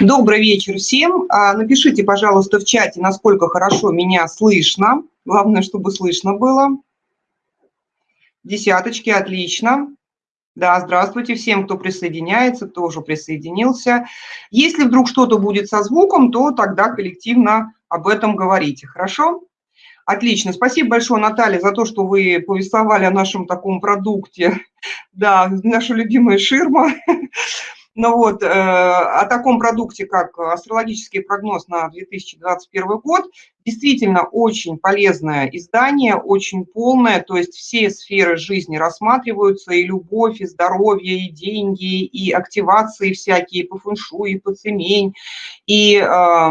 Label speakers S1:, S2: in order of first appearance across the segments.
S1: Добрый вечер всем. А, напишите, пожалуйста, в чате, насколько хорошо меня слышно. Главное, чтобы слышно было. Десяточки, отлично. Да, здравствуйте всем, кто присоединяется, кто уже присоединился. Если вдруг что-то будет со звуком, то тогда коллективно об этом говорите, хорошо? Отлично. Спасибо большое, Наталья, за то, что вы повествовали о нашем таком продукте. Да, наша любимая ширма. Ну вот, э, о таком продукте, как астрологический прогноз на 2021 год, действительно очень полезное издание, очень полное, то есть все сферы жизни рассматриваются, и любовь, и здоровье, и деньги, и активации всякие по фэншу, и по цемень, и... Э,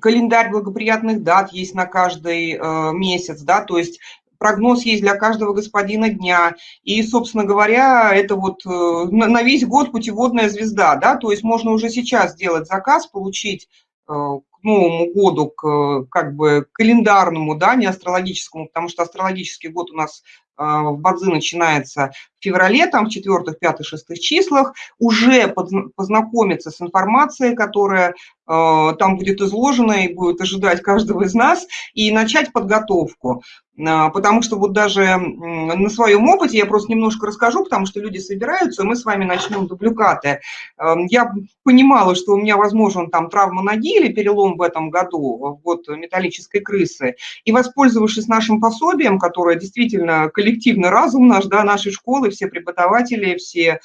S1: календарь благоприятных дат есть на каждый э, месяц, да, то есть прогноз есть для каждого господина дня. И, собственно говоря, это вот э, на весь год путеводная звезда, да, то есть можно уже сейчас сделать заказ, получить э, к Новому году, к как бы календарному, да, не астрологическому, потому что астрологический год у нас в Бадзи начинается в феврале, там в четвертых, пятых, шестых числах, уже познакомиться с информацией, которая там будет изложена и будет ожидать каждого из нас, и начать подготовку. А, потому что вот даже на своем опыте я просто немножко расскажу, потому что люди собираются, и мы с вами начнем дубликаты. Эм, я понимала, что у меня возможен там травма ноги или перелом в этом году, вот металлической крысы, и воспользовавшись нашим пособием, которое действительно коллективный разум наш, да, нашей школы, все преподаватели, все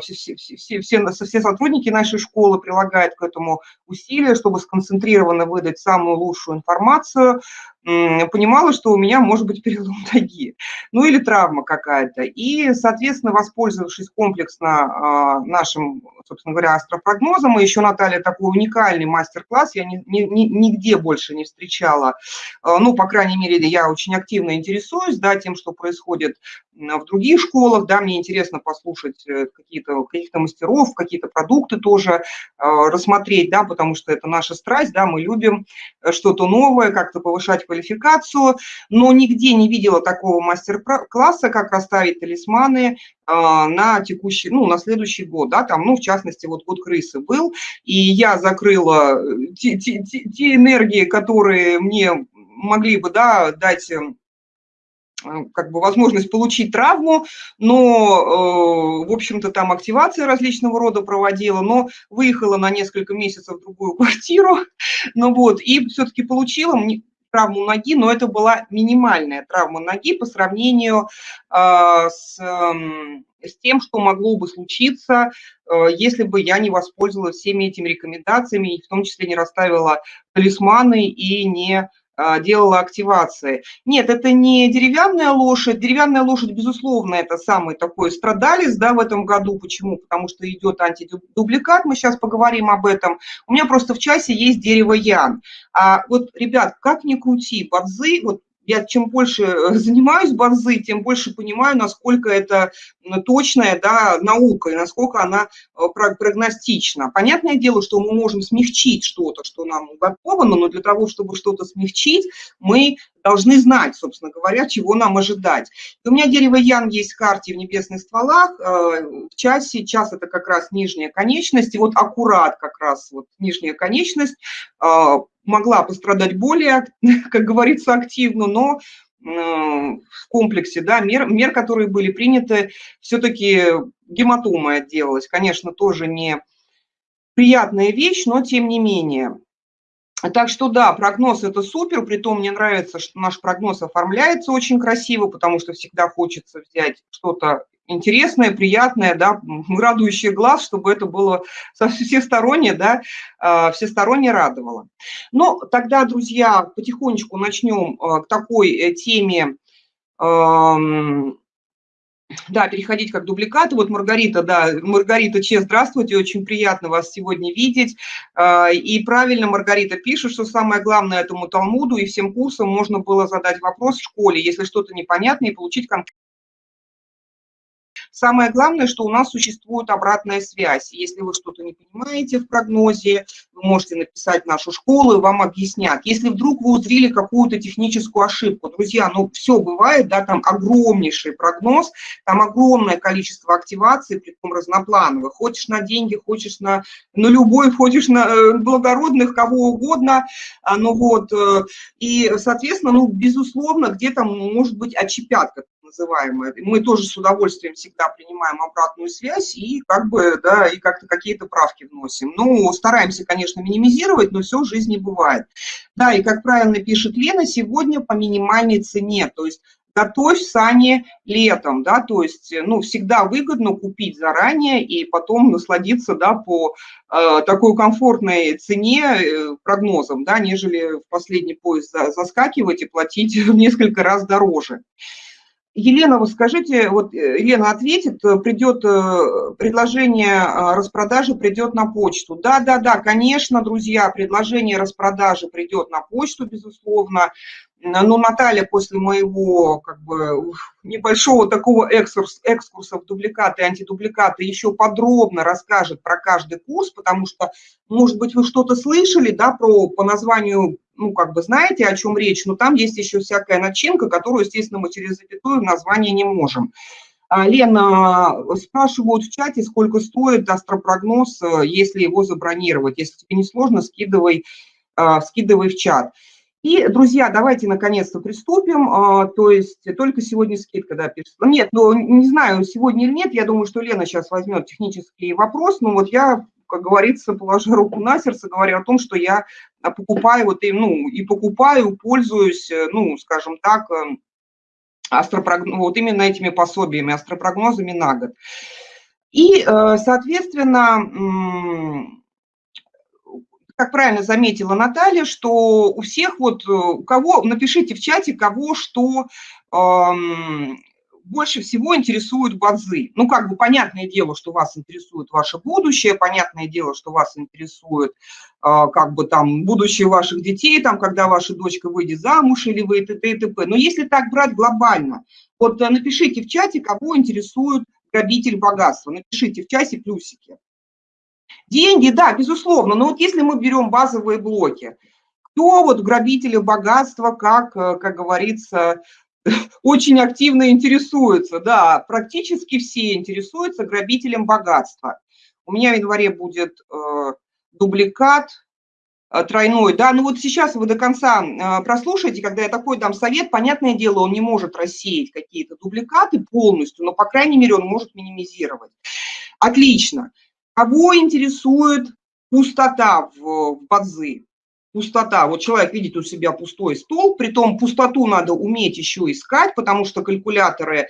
S1: все, все, все, все, все сотрудники нашей школы прилагают к этому усилия, чтобы сконцентрированно выдать самую лучшую информацию, понимала, что у меня может быть перелом ноги, ну или травма какая-то. И, соответственно, воспользовавшись комплексно а, нашим, собственно говоря, астропрогнозом, и еще, Наталья, такой уникальный мастер-класс я ни, ни, нигде больше не встречала. А, ну, по крайней мере, я очень активно интересуюсь да, тем, что происходит в других школах, да, мне интересно послушать э, какие-то каких-то мастеров, какие-то продукты тоже э, рассмотреть, да, потому что это наша страсть, да, мы любим э, что-то новое, как-то повышать квалификацию, но нигде не видела такого мастер-класса, как расставить талисманы на текущий, ну, на следующий год, да, там, ну, в частности, вот год крысы был, и я закрыла те, те, те, те энергии, которые мне могли бы, да, дать Э, как бы возможность получить травму, но, э, в общем-то, там активация различного рода проводила, но выехала на несколько месяцев в другую квартиру, ну вот, и все-таки получила травму ноги, но это была минимальная травма ноги по сравнению э, с, эм, с тем, что могло бы случиться, если бы я не воспользовалась всеми этими рекомендациями, и в том числе не расставила талисманы и не делала активации. Нет, это не деревянная лошадь. Деревянная лошадь, безусловно, это самый такой страдалец да, в этом году. Почему? Потому что идет антидубликат, мы сейчас поговорим об этом. У меня просто в часе есть дерево Ян. А вот, ребят, как ни крути, бадзы, вот я чем больше э, занимаюсь базы, тем больше понимаю, насколько это точная да, наука и насколько она э, прогностична. Понятное дело, что мы можем смягчить что-то, что нам уготовано, но для того, чтобы что-то смягчить, мы должны знать, собственно говоря, чего нам ожидать. И у меня дерево Ян есть в карте в небесных стволах, э, в часе, час это как раз нижняя конечность, и вот аккурат как раз вот нижняя конечность могла пострадать более, как говорится, активно, но в комплексе да, мер, мер, которые были приняты, все-таки гематома отделалась. Конечно, тоже не приятная вещь, но тем не менее. Так что да, прогноз это супер, при том мне нравится, что наш прогноз оформляется очень красиво, потому что всегда хочется взять что-то интересное, приятное, да, радующее глаз, чтобы это было всесторонне, да, а, всесторонне радовало. Но тогда, друзья, потихонечку начнем а, к такой э, теме, да, переходить как дубликаты. Вот Маргарита, да, Маргарита Че, здравствуйте, очень приятно вас сегодня видеть. А, и правильно Маргарита пишет, что самое главное этому Талмуду и всем курсам можно было задать вопрос в школе, если что-то непонятно, и получить конкретный Самое главное, что у нас существует обратная связь. Если вы что-то не понимаете в прогнозе, вы можете написать в нашу школу, и вам объяснят. Если вдруг вы узрели какую-то техническую ошибку, друзья, ну все бывает, да, там огромнейший прогноз, там огромное количество активаций, притом разноплановых. Хочешь на деньги, хочешь на, на любой, хочешь на э, благородных, кого угодно, а, ну вот, э, и, соответственно, ну, безусловно, где-то может быть отчепятка называемая. Мы тоже с удовольствием всегда принимаем обратную связь и как бы, да, и как-то какие-то правки вносим. Ну, стараемся, конечно, минимизировать, но все в жизни бывает. Да, и как правильно пишет Лена, сегодня по минимальной цене, то есть готовь сани летом, да, то есть, ну, всегда выгодно купить заранее и потом насладиться, да, по э, такой комфортной цене э, прогнозом, да, нежели в последний поезд заскакивать и платить в несколько раз дороже. Елена, вы скажите, вот э, Елена ответит, э, придет э, предложение распродажи, придет на почту. Да, да, да, конечно, друзья, предложение распродажи придет на почту, безусловно. Но Наталья после моего как бы, небольшого такого экскурс, экскурса в дубликаты и антидубликаты еще подробно расскажет про каждый курс, потому что, может быть, вы что-то слышали да, про, по названию ну, как бы знаете, о чем речь, но там есть еще всякая начинка, которую, естественно, мы через запятую название не можем. А, Лена, спрашивают в чате, сколько стоит астропрогноз, э, если его забронировать. Если тебе не сложно, скидывай, а, скидывай в чат. И, друзья, давайте наконец-то приступим. А, то есть только сегодня скидка, да. Нет, ну, не знаю, сегодня или нет, я думаю, что Лена сейчас возьмет технический вопрос, но вот я как говорится, положа руку на сердце, говоря о том, что я а, покупаю вот и, ну, и покупаю, пользуюсь, э, ну, скажем так, э, астропрогноз, вот именно этими пособиями, астропрогнозами на год. И, э, соответственно, как правильно заметила Наталья, что у всех вот, у кого, напишите в чате, кого что больше всего интересуют базы. Ну, как бы понятное дело, что вас интересует ваше будущее, понятное дело, что вас интересует а, как бы там будущее ваших детей, там, когда ваша дочка выйдет замуж или вы и т.д. и т.п. Но если так брать глобально, вот э, напишите в чате, кого интересует грабитель богатства, напишите в чате плюсики. Деньги, да, безусловно, но вот если мы берем базовые блоки, кто вот грабители богатства, как, э, как говорится, очень активно интересуются, да, практически все интересуются грабителем богатства. У меня в январе будет э, дубликат э, тройной, да, ну вот сейчас вы до конца э, прослушаете, когда я такой дам совет, понятное дело, он не может рассеять какие-то дубликаты полностью, но, по крайней мере, он может минимизировать. Отлично. Кого интересует пустота в, в базы? Пустота. Вот человек видит у себя пустой стол, при том пустоту надо уметь еще искать, потому что калькуляторы,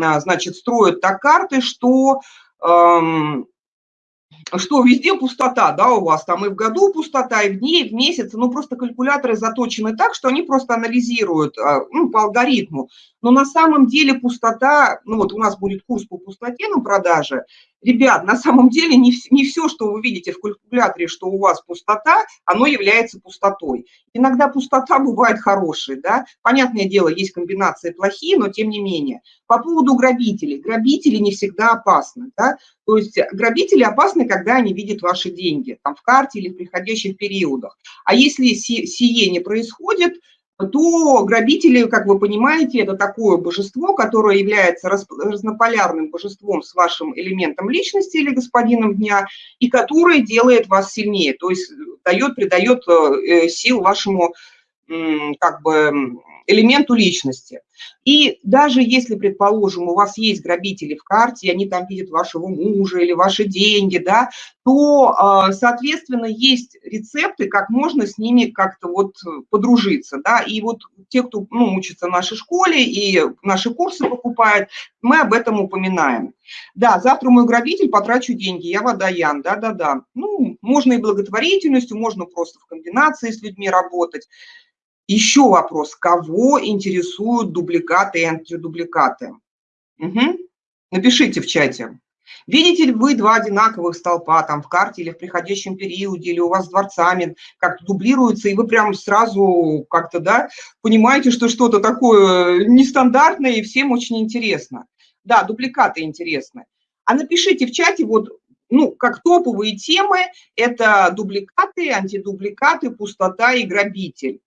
S1: а, значит, строят так карты, что эм, что везде пустота, да, у вас там и в году пустота, и в дне, и в месяце, ну, просто калькуляторы заточены так, что они просто анализируют, а, ну, по алгоритму. Но на самом деле пустота, ну, вот у нас будет курс по пустоте на продаже, Ребят, на самом деле не, не все, что вы видите в калькуляторе, что у вас пустота, оно является пустотой. Иногда пустота бывает хорошей, да. Понятное дело, есть комбинации плохие, но тем не менее. По поводу грабителей. Грабители не всегда опасны, да. То есть грабители опасны, когда они видят ваши деньги, там в карте или в приходящих периодах. А если сие не происходит, то грабители, как вы понимаете, это такое божество, которое является разнополярным божеством с вашим элементом личности или господином дня, и которое делает вас сильнее, то есть дает, придает э, сил вашему как бы элементу личности. И даже если, предположим, у вас есть грабители в карте, они там видят вашего мужа или ваши деньги, да, то, а, соответственно, есть рецепты, как можно с ними как-то вот подружиться, да, и вот те, кто, ну, учится в нашей школе и наши курсы покупает, мы об этом упоминаем. Да, завтра мой грабитель, потрачу деньги, я водоян, да-да-да. Ну, можно и благотворительностью, можно просто в комбинации с людьми работать. Еще вопрос, кого интересуют дубликаты и антидубликаты? Угу. Напишите в чате. Видите ли вы два одинаковых столпа там в карте или в приходящем периоде, или у вас дворцами как-то дублируются, и вы прям сразу как-то, да, понимаете, что что-то такое нестандартное и всем очень интересно. Да, дубликаты интересны. А напишите в чате вот ну, как топовые темы, это дубликаты, антидубликаты, пустота и грабитель.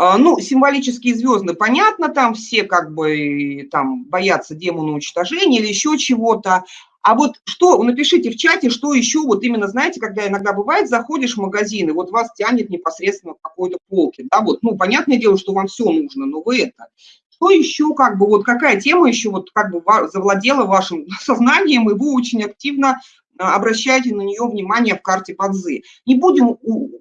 S1: А, ну, символические звезды, понятно, там все как бы там боятся демона уничтожения или еще чего-то. А вот что, напишите в чате, что еще, вот именно, знаете, когда иногда бывает, заходишь в магазин, и вот вас тянет непосредственно к какой-то полке, да, вот, ну, понятное дело, что вам все нужно, но вы это. Что еще, как бы, вот какая тема еще вот как бы завладела вашим сознанием, и вы очень активно обращайте на нее внимание в карте Бадзы. Не будем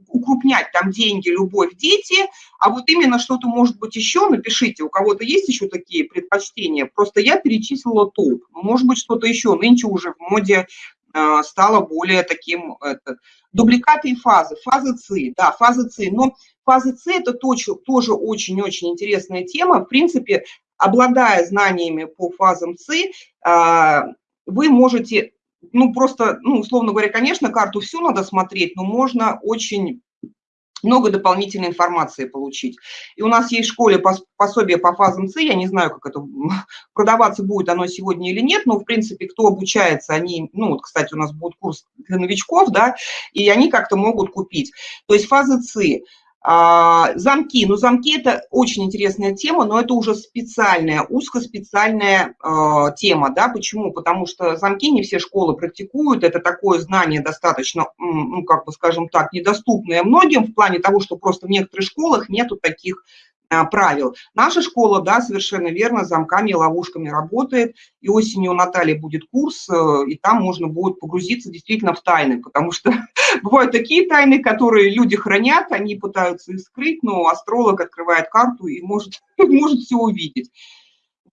S1: укрупнять там деньги, любовь, дети, а вот именно что-то может быть еще, напишите, у кого-то есть еще такие предпочтения, просто я перечислила топ, может быть что-то еще, нынче уже в моде а, стало более таким, это, дубликаты и фазы, фазы ЦИ, да, фазы ЦИ, но фазы ЦИ это тоже очень-очень интересная тема, в принципе, обладая знаниями по фазам ЦИ, а, вы можете ну, просто, ну, условно говоря, конечно, карту всю надо смотреть, но можно очень много дополнительной информации получить. И у нас есть в школе пособие по фазам С, я не знаю, как это продаваться будет оно сегодня или нет, но, в принципе, кто обучается, они, ну, вот, кстати, у нас будет курс для новичков, да, и они как-то могут купить. То есть фазы С, а, замки, ну замки это очень интересная тема, но это уже специальная, узкоспециальная э, тема, да, почему? Потому что замки не все школы практикуют, это такое знание достаточно, ну, как бы скажем так, недоступное многим в плане того, что просто в некоторых школах нету таких правил. Наша школа, да, совершенно верно, замками и ловушками работает, и осенью у Натальи будет курс, э, и там можно будет погрузиться действительно в тайны, потому что бывают такие тайны, которые люди хранят, они пытаются их скрыть, но астролог открывает карту и может, может все увидеть.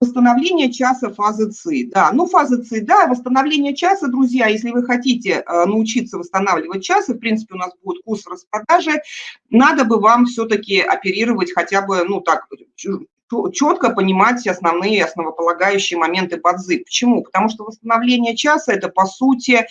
S1: Восстановление часа фазы ЦИ. Да, ну фаза ЦИ, да, восстановление часа, друзья, если вы хотите э, научиться восстанавливать час, и в принципе у нас будет курс распродажи, надо бы вам все-таки оперировать хотя бы, ну так, четко понимать основные основополагающие моменты бадзы. Почему? Потому что восстановление часа – это, по сути, э,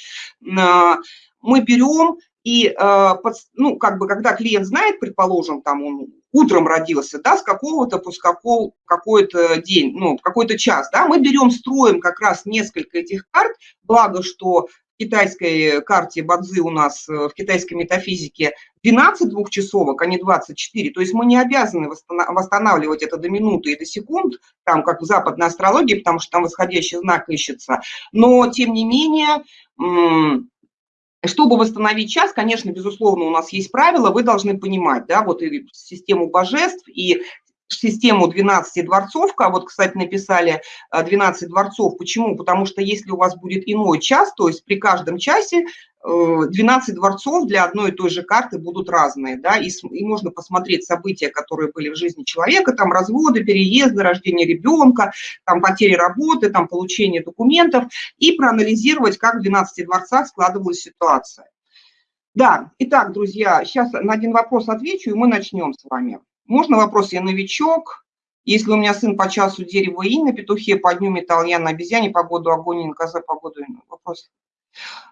S1: мы берем и, э, ну, как бы, когда клиент знает, предположим, там он утром родился, да, с какого-то по какого, какой-то день, ну, какой-то час, да, мы берем, строим как раз несколько этих карт, благо, что в китайской карте Бадзи у нас, э, в китайской метафизике 12 двухчасовок, а не 24, то есть мы не обязаны восстанавливать это до минуты и до секунд, там, как в западной астрологии, потому что там восходящий знак ищется, но, тем не менее, чтобы восстановить час, конечно, безусловно, у нас есть правила, вы должны понимать, да, вот и систему божеств, и систему 12 дворцовка, вот, кстати, написали 12 э, дворцов. Почему? Потому что если у вас будет иной час, то есть при каждом часе 12 э, дворцов для одной и той же карты будут разные, да, и, и можно посмотреть события, которые были в жизни человека, там разводы, переезды, рождение ребенка, там потери работы, там получение документов, и проанализировать, как в 12 дворцах складывалась ситуация. Да, итак, друзья, сейчас на один вопрос отвечу, и мы начнем с вами. Можно вопрос, я новичок, если у меня сын по часу дерево и на петухе, по дню металл, я на обезьяне, погоду огонь, на козе, погоду вопрос.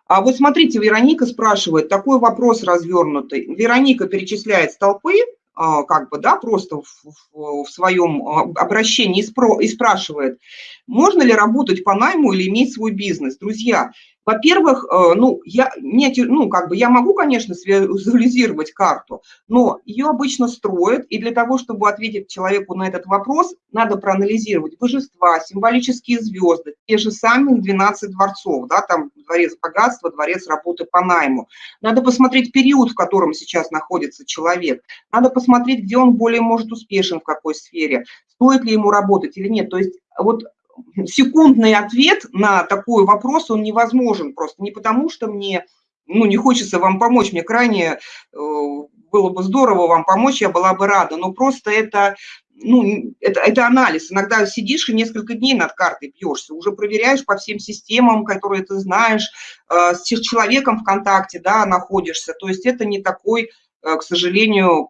S1: А вот смотрите, Вероника спрашивает, такой вопрос развернутый. Вероника перечисляет столпы, а, как бы, да, просто в, в, в своем а, обращении и, спро, и спрашивает, можно ли работать по найму или иметь свой бизнес. Друзья, во-первых, э, ну, я, не, ну, как бы я могу, конечно, визуализировать карту, но ее обычно строят, и для того, чтобы ответить человеку на этот вопрос, надо проанализировать божества, символические звезды, те же самые 12 дворцов, да, там дворец богатства, дворец работы по найму. Надо посмотреть период, в котором сейчас находится человек. Надо посмотреть, где он более может успешен, в какой сфере, стоит ли ему работать или нет. То есть вот секундный ответ на такой вопрос, он невозможен просто. Не потому, что мне ну, не хочется вам помочь, мне крайне э, было бы здорово вам помочь, я была бы рада, но просто это, ну, это, это анализ. Иногда сидишь и несколько дней над картой бьешься, уже проверяешь по всем системам, которые ты знаешь, э, с человеком в контакте, да, находишься. То есть это не такой, э, к сожалению,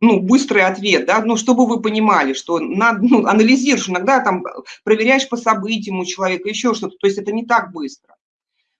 S1: ну, быстрый ответ, да, ну, чтобы вы понимали, что надо, ну, анализируешь, иногда там проверяешь по событиям у человека, еще что-то, то есть это не так быстро.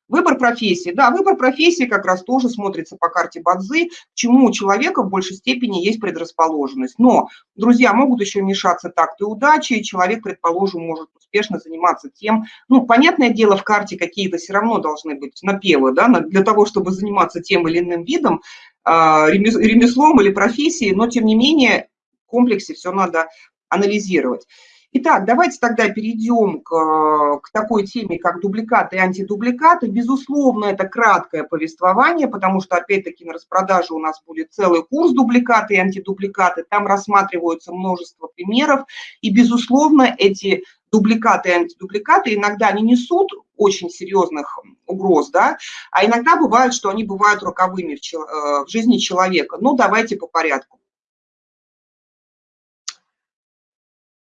S1: Выбор профессии. Да, выбор профессии как раз тоже смотрится по карте Бадзы, к чему у человека в большей степени есть предрасположенность. Но, друзья, могут еще мешаться такты удачи, и человек, предположим, может успешно заниматься тем, ну, понятное дело, в карте какие-то все равно должны быть напевы, да, для того, чтобы заниматься тем или иным видом, ремеслом или профессией, но, тем не менее, в комплексе все надо анализировать. Итак, давайте тогда перейдем к, к такой теме, как дубликаты и антидубликаты. Безусловно, это краткое повествование, потому что, опять-таки, на распродаже у нас будет целый курс дубликаты и антидубликаты. Там рассматриваются множество примеров. И, безусловно, эти дубликаты и антидубликаты иногда не несут очень серьезных угроз, да, а иногда бывает, что они бывают роковыми в, э, в жизни человека. Ну, давайте по порядку.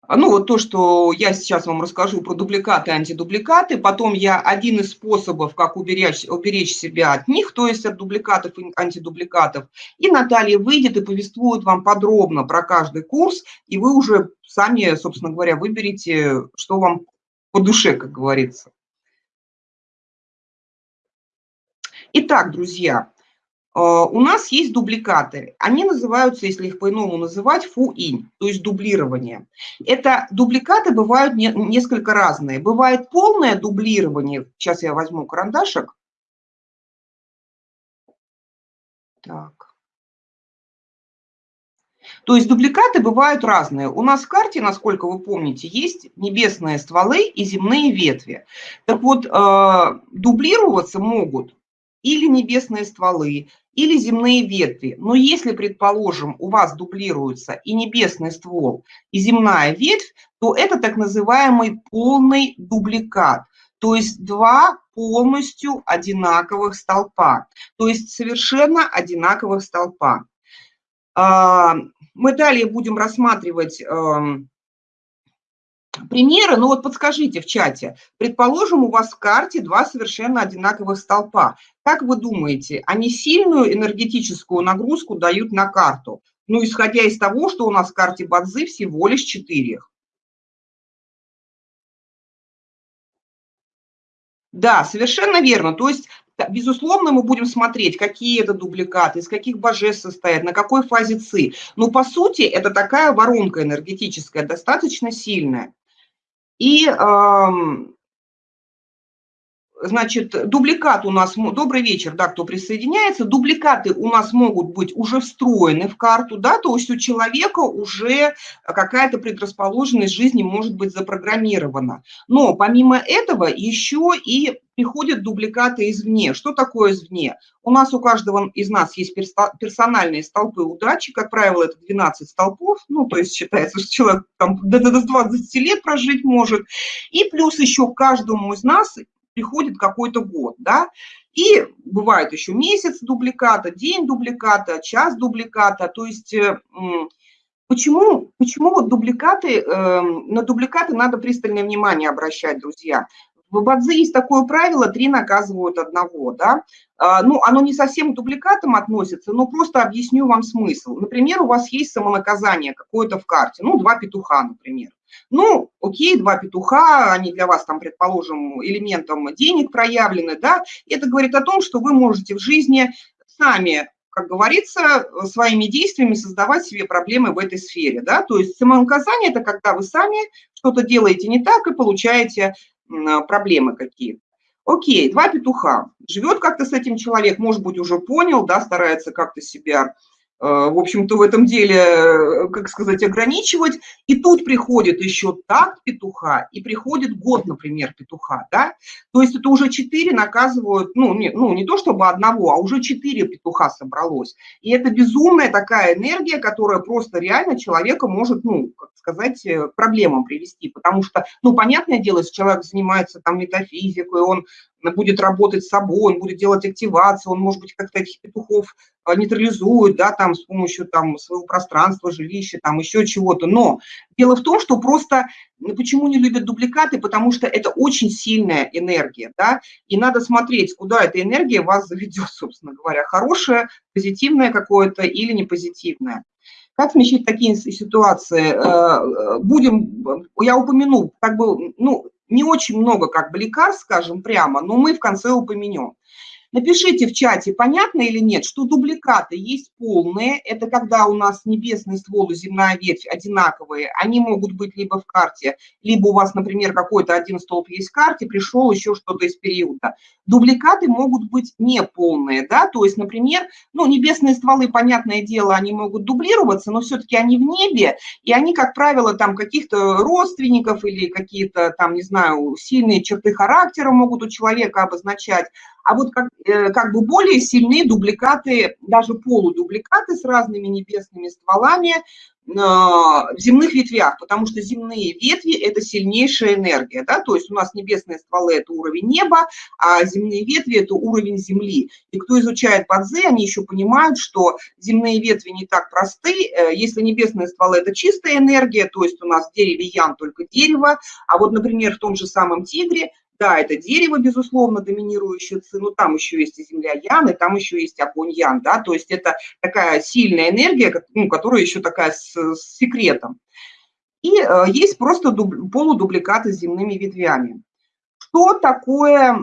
S1: А, ну, вот то, что я сейчас вам расскажу про дубликаты и антидубликаты, потом я один из способов, как уберечь, уберечь себя от них, то есть от дубликатов и антидубликатов, и Наталья выйдет и повествует вам подробно про каждый курс, и вы уже сами, собственно говоря, выберете, что вам по душе, как говорится. Итак, друзья, а, у нас есть дубликаты. Они называются, если их по-иному называть, фу-инь, то есть дублирование. Это дубликаты бывают не, несколько разные. Бывает полное дублирование. Сейчас я возьму карандашик. Так. То есть дубликаты бывают разные. У нас в карте, насколько вы помните, есть небесные стволы и земные ветви. Так вот, э, дублироваться могут или небесные стволы, или земные ветви. Но если, предположим, у вас дублируются и небесный ствол, и земная ветвь, то это так называемый полный дубликат. То есть два полностью одинаковых столпа. То есть совершенно одинаковых столпа. А, мы далее будем рассматривать эм, примеры, ну вот подскажите в чате, предположим, у вас в карте два совершенно одинаковых столпа. Как вы думаете, они сильную энергетическую нагрузку дают на карту? Ну, исходя из того, что у нас в карте Бадзы всего лишь четыре. Да, совершенно верно. То есть, безусловно, мы будем смотреть, какие это дубликаты, из каких божеств состоят, на какой фазе ЦИ. Но, по сути, это такая воронка энергетическая, достаточно сильная. И, значит, дубликат у нас, добрый вечер, да, кто присоединяется, дубликаты у нас могут быть уже встроены в карту, да, то есть у человека уже какая-то предрасположенность жизни может быть запрограммирована. Но помимо этого еще и приходят дубликаты извне. Что такое извне? У нас у каждого из нас есть персональные столпы удачи, как правило, это 12 столпов, ну, то есть считается, что человек там до 20 лет прожить может, и плюс еще каждому из нас приходит какой-то год, да, и бывает еще месяц дубликата, день дубликата, час дубликата, то есть э, Почему, почему вот дубликаты, э, на дубликаты надо пристальное внимание обращать, друзья? В Бадзе есть такое правило, три наказывают одного, да. А, ну, оно не совсем к дубликатам относится, но просто объясню вам смысл. Например, у вас есть самонаказание какое-то в карте, ну, два петуха, например. Ну, окей, два петуха, они для вас там, предположим, элементом денег проявлены, да, это говорит о том, что вы можете в жизни сами как говорится, своими действиями создавать себе проблемы в этой сфере. Да? То есть самонаказание – это когда вы сами что-то делаете не так и получаете проблемы какие. Окей, два петуха. Живет как-то с этим человек, может быть, уже понял, да, старается как-то себя в общем-то, в этом деле, э, как сказать, ограничивать. И тут приходит еще так петуха, и приходит год, например, петуха, да. То есть это уже четыре наказывают, ну не, ну, не то чтобы одного, а уже четыре петуха собралось. И это безумная такая энергия, которая просто реально человека может, ну, как сказать, э, проблемам привести. Потому что, ну, понятное дело, если человек занимается там метафизикой, он будет работать с собой, он будет делать активацию, он, может быть, как-то этих петухов а, нейтрализует, да, там, с помощью там своего пространства, жилища, там, еще чего-то. Но дело в том, что просто, почему не любят дубликаты, потому что это очень сильная энергия, да, и надо смотреть, куда эта энергия вас заведет, собственно говоря, хорошая, позитивная какое-то или не позитивная. Как смещать такие ситуации? Э, э, будем, я упомяну, как бы, ну, не очень много как бы лекарств, скажем прямо, но мы в конце упомянем. Напишите в чате, понятно или нет, что дубликаты есть полные. Это когда у нас небесный ствол и земная ветвь одинаковые. Они могут быть либо в карте, либо у вас, например, какой-то один столб есть в карте, пришел еще что-то из периода. Дубликаты могут быть неполные, да, то есть, например, ну, небесные стволы, понятное дело, они могут дублироваться, но все-таки они в небе, и они, как правило, там каких-то родственников или какие-то там, не знаю, сильные черты характера могут у человека обозначать, а вот как, э, как бы более сильные дубликаты, даже полудубликаты с разными небесными стволами э, в земных ветвях, потому что земные ветви – это сильнейшая энергия, да, то есть у нас небесные стволы – это уровень неба, а земные ветви – это уровень земли. И кто изучает Бадзе, они еще понимают, что земные ветви не так просты, э, если небесные стволы – это чистая энергия, то есть у нас в дереве ян только дерево, а вот, например, в том же самом тигре да, это дерево, безусловно, доминирующее ци, но там еще есть и земля Ян, и там еще есть огонь Ян, да, то есть это такая сильная энергия, ну, которая еще такая с, с секретом. И э, есть просто дуб, полудубликаты с земными ветвями. Что такое,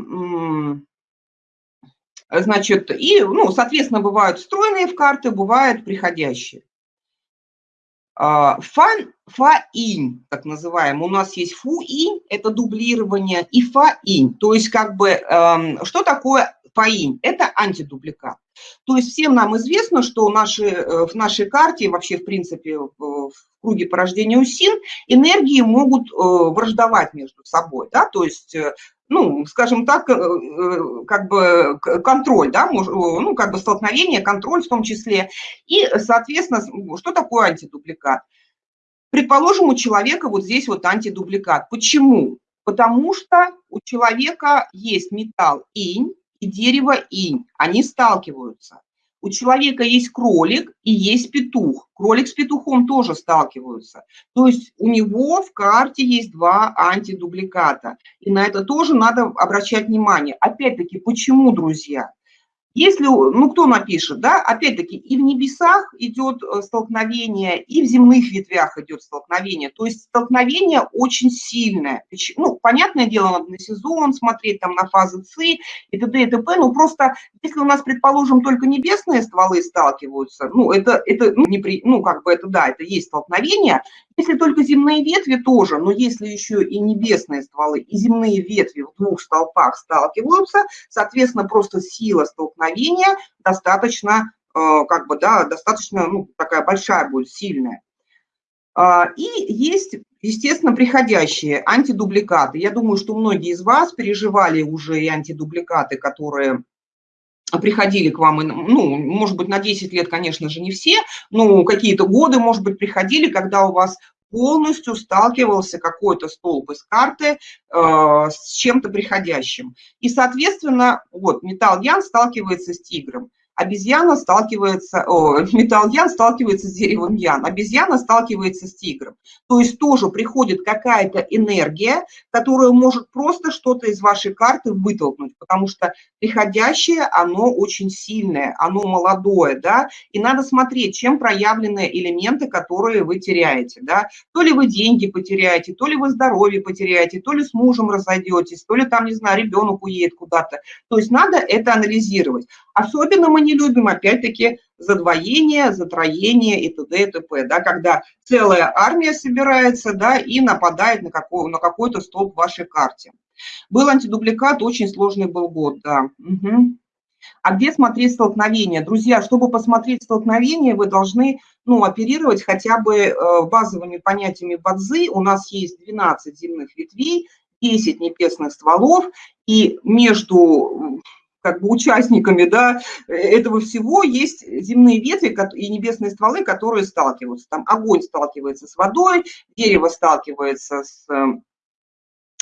S1: значит, и, ну, соответственно, бывают встроенные в карты, бывают приходящие. А, фан, фа-инь, так называемый. У нас есть фу-инь, это дублирование, и фа-инь. То есть как бы, эм, что такое фа-инь? Это антидубликат. То есть всем нам известно, что наши, э, в нашей карте, вообще в принципе в круге порождения УСИН, энергии могут э, враждовать между собой. Да? То есть э, ну, скажем так, э, э, как бы контроль, да, ну, как бы столкновение, контроль в том числе. И, соответственно, что такое антидубликат? Предположим, у человека вот здесь вот антидубликат. Почему? Потому что у человека есть металл инь и дерево инь, они сталкиваются. У человека есть кролик и есть петух. Кролик с петухом тоже сталкиваются. То есть у него в карте есть два антидубликата. И на это тоже надо обращать внимание. Опять-таки, почему, друзья? Если, ну, кто напишет, да, опять-таки, и в небесах идет э, столкновение, и в земных ветвях идет столкновение. То есть столкновение очень сильное. Ну, понятное дело, надо на сезон смотреть, там, на фазы ЦИ и т.д. и т.п. Но просто, если у нас, предположим, только небесные стволы сталкиваются, ну, это, это ну, не при, ну, как бы это, да, это есть столкновение. Если только земные ветви тоже, но если еще и небесные стволы, и земные ветви в двух столпах сталкиваются, соответственно, просто сила столкновения достаточно, э, как бы, да, достаточно, ну, такая большая будет, сильная. А, и есть, естественно, приходящие антидубликаты. Я думаю, что многие из вас переживали уже и антидубликаты, которые приходили к вам, ну, может быть, на 10 лет, конечно же, не все, но какие-то годы, может быть, приходили, когда у вас полностью сталкивался какой-то столб из карты э, с чем-то приходящим. И, соответственно, вот металл Ян сталкивается с тигром обезьяна сталкивается, о, металл Ян сталкивается с деревом Ян, обезьяна сталкивается с тигром. То есть тоже приходит какая-то энергия, которая может просто что-то из вашей карты вытолкнуть, потому что приходящее, оно очень сильное, оно молодое, да, и надо смотреть, чем проявлены элементы, которые вы теряете, да. То ли вы деньги потеряете, то ли вы здоровье потеряете, то ли с мужем разойдетесь, то ли там, не знаю, ребенок уедет куда-то. То есть надо это анализировать. Особенно мы не любим, опять-таки, задвоение, затроение и т.д. и т.п., да, когда целая армия собирается да, и нападает на, какой, на какой-то столб в вашей карте. Был антидубликат, очень сложный был год, да. Угу. А где смотреть столкновение? Друзья, чтобы посмотреть столкновение, вы должны ну, оперировать хотя бы э, базовыми понятиями бадзы. У нас есть 12 земных ветвей, 10 небесных стволов, и между как бы участниками да, этого всего есть земные ветви и небесные стволы, которые сталкиваются. Там огонь сталкивается с водой, дерево сталкивается с,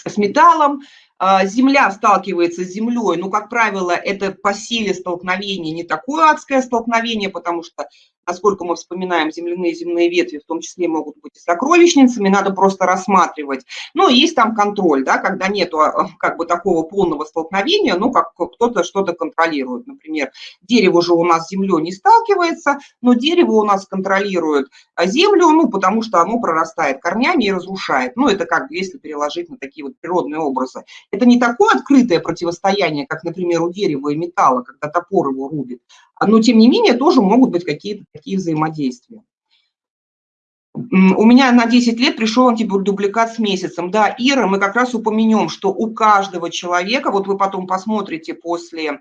S1: с металлом, а, земля сталкивается с землей, ну, как правило, это по силе столкновения не такое адское столкновение, потому что, насколько мы вспоминаем, земляные земные ветви в том числе могут быть и сокровищницами, надо просто рассматривать. Но есть там контроль, да, когда нет а, как бы такого полного столкновения, ну, как кто-то что-то контролирует. Например, дерево же у нас с землей не сталкивается, но дерево у нас контролирует а, землю, ну, потому что оно прорастает корнями и разрушает. Ну, это как если переложить на такие вот природные образы. Это не такое открытое противостояние, как, например, у дерева и металла, когда топор его рубит, но, тем не менее, тоже могут быть какие-то такие взаимодействия. У меня на 10 лет пришел антидубликат с месяцем. Да, Ира, мы как раз упомянем, что у каждого человека, вот вы потом посмотрите после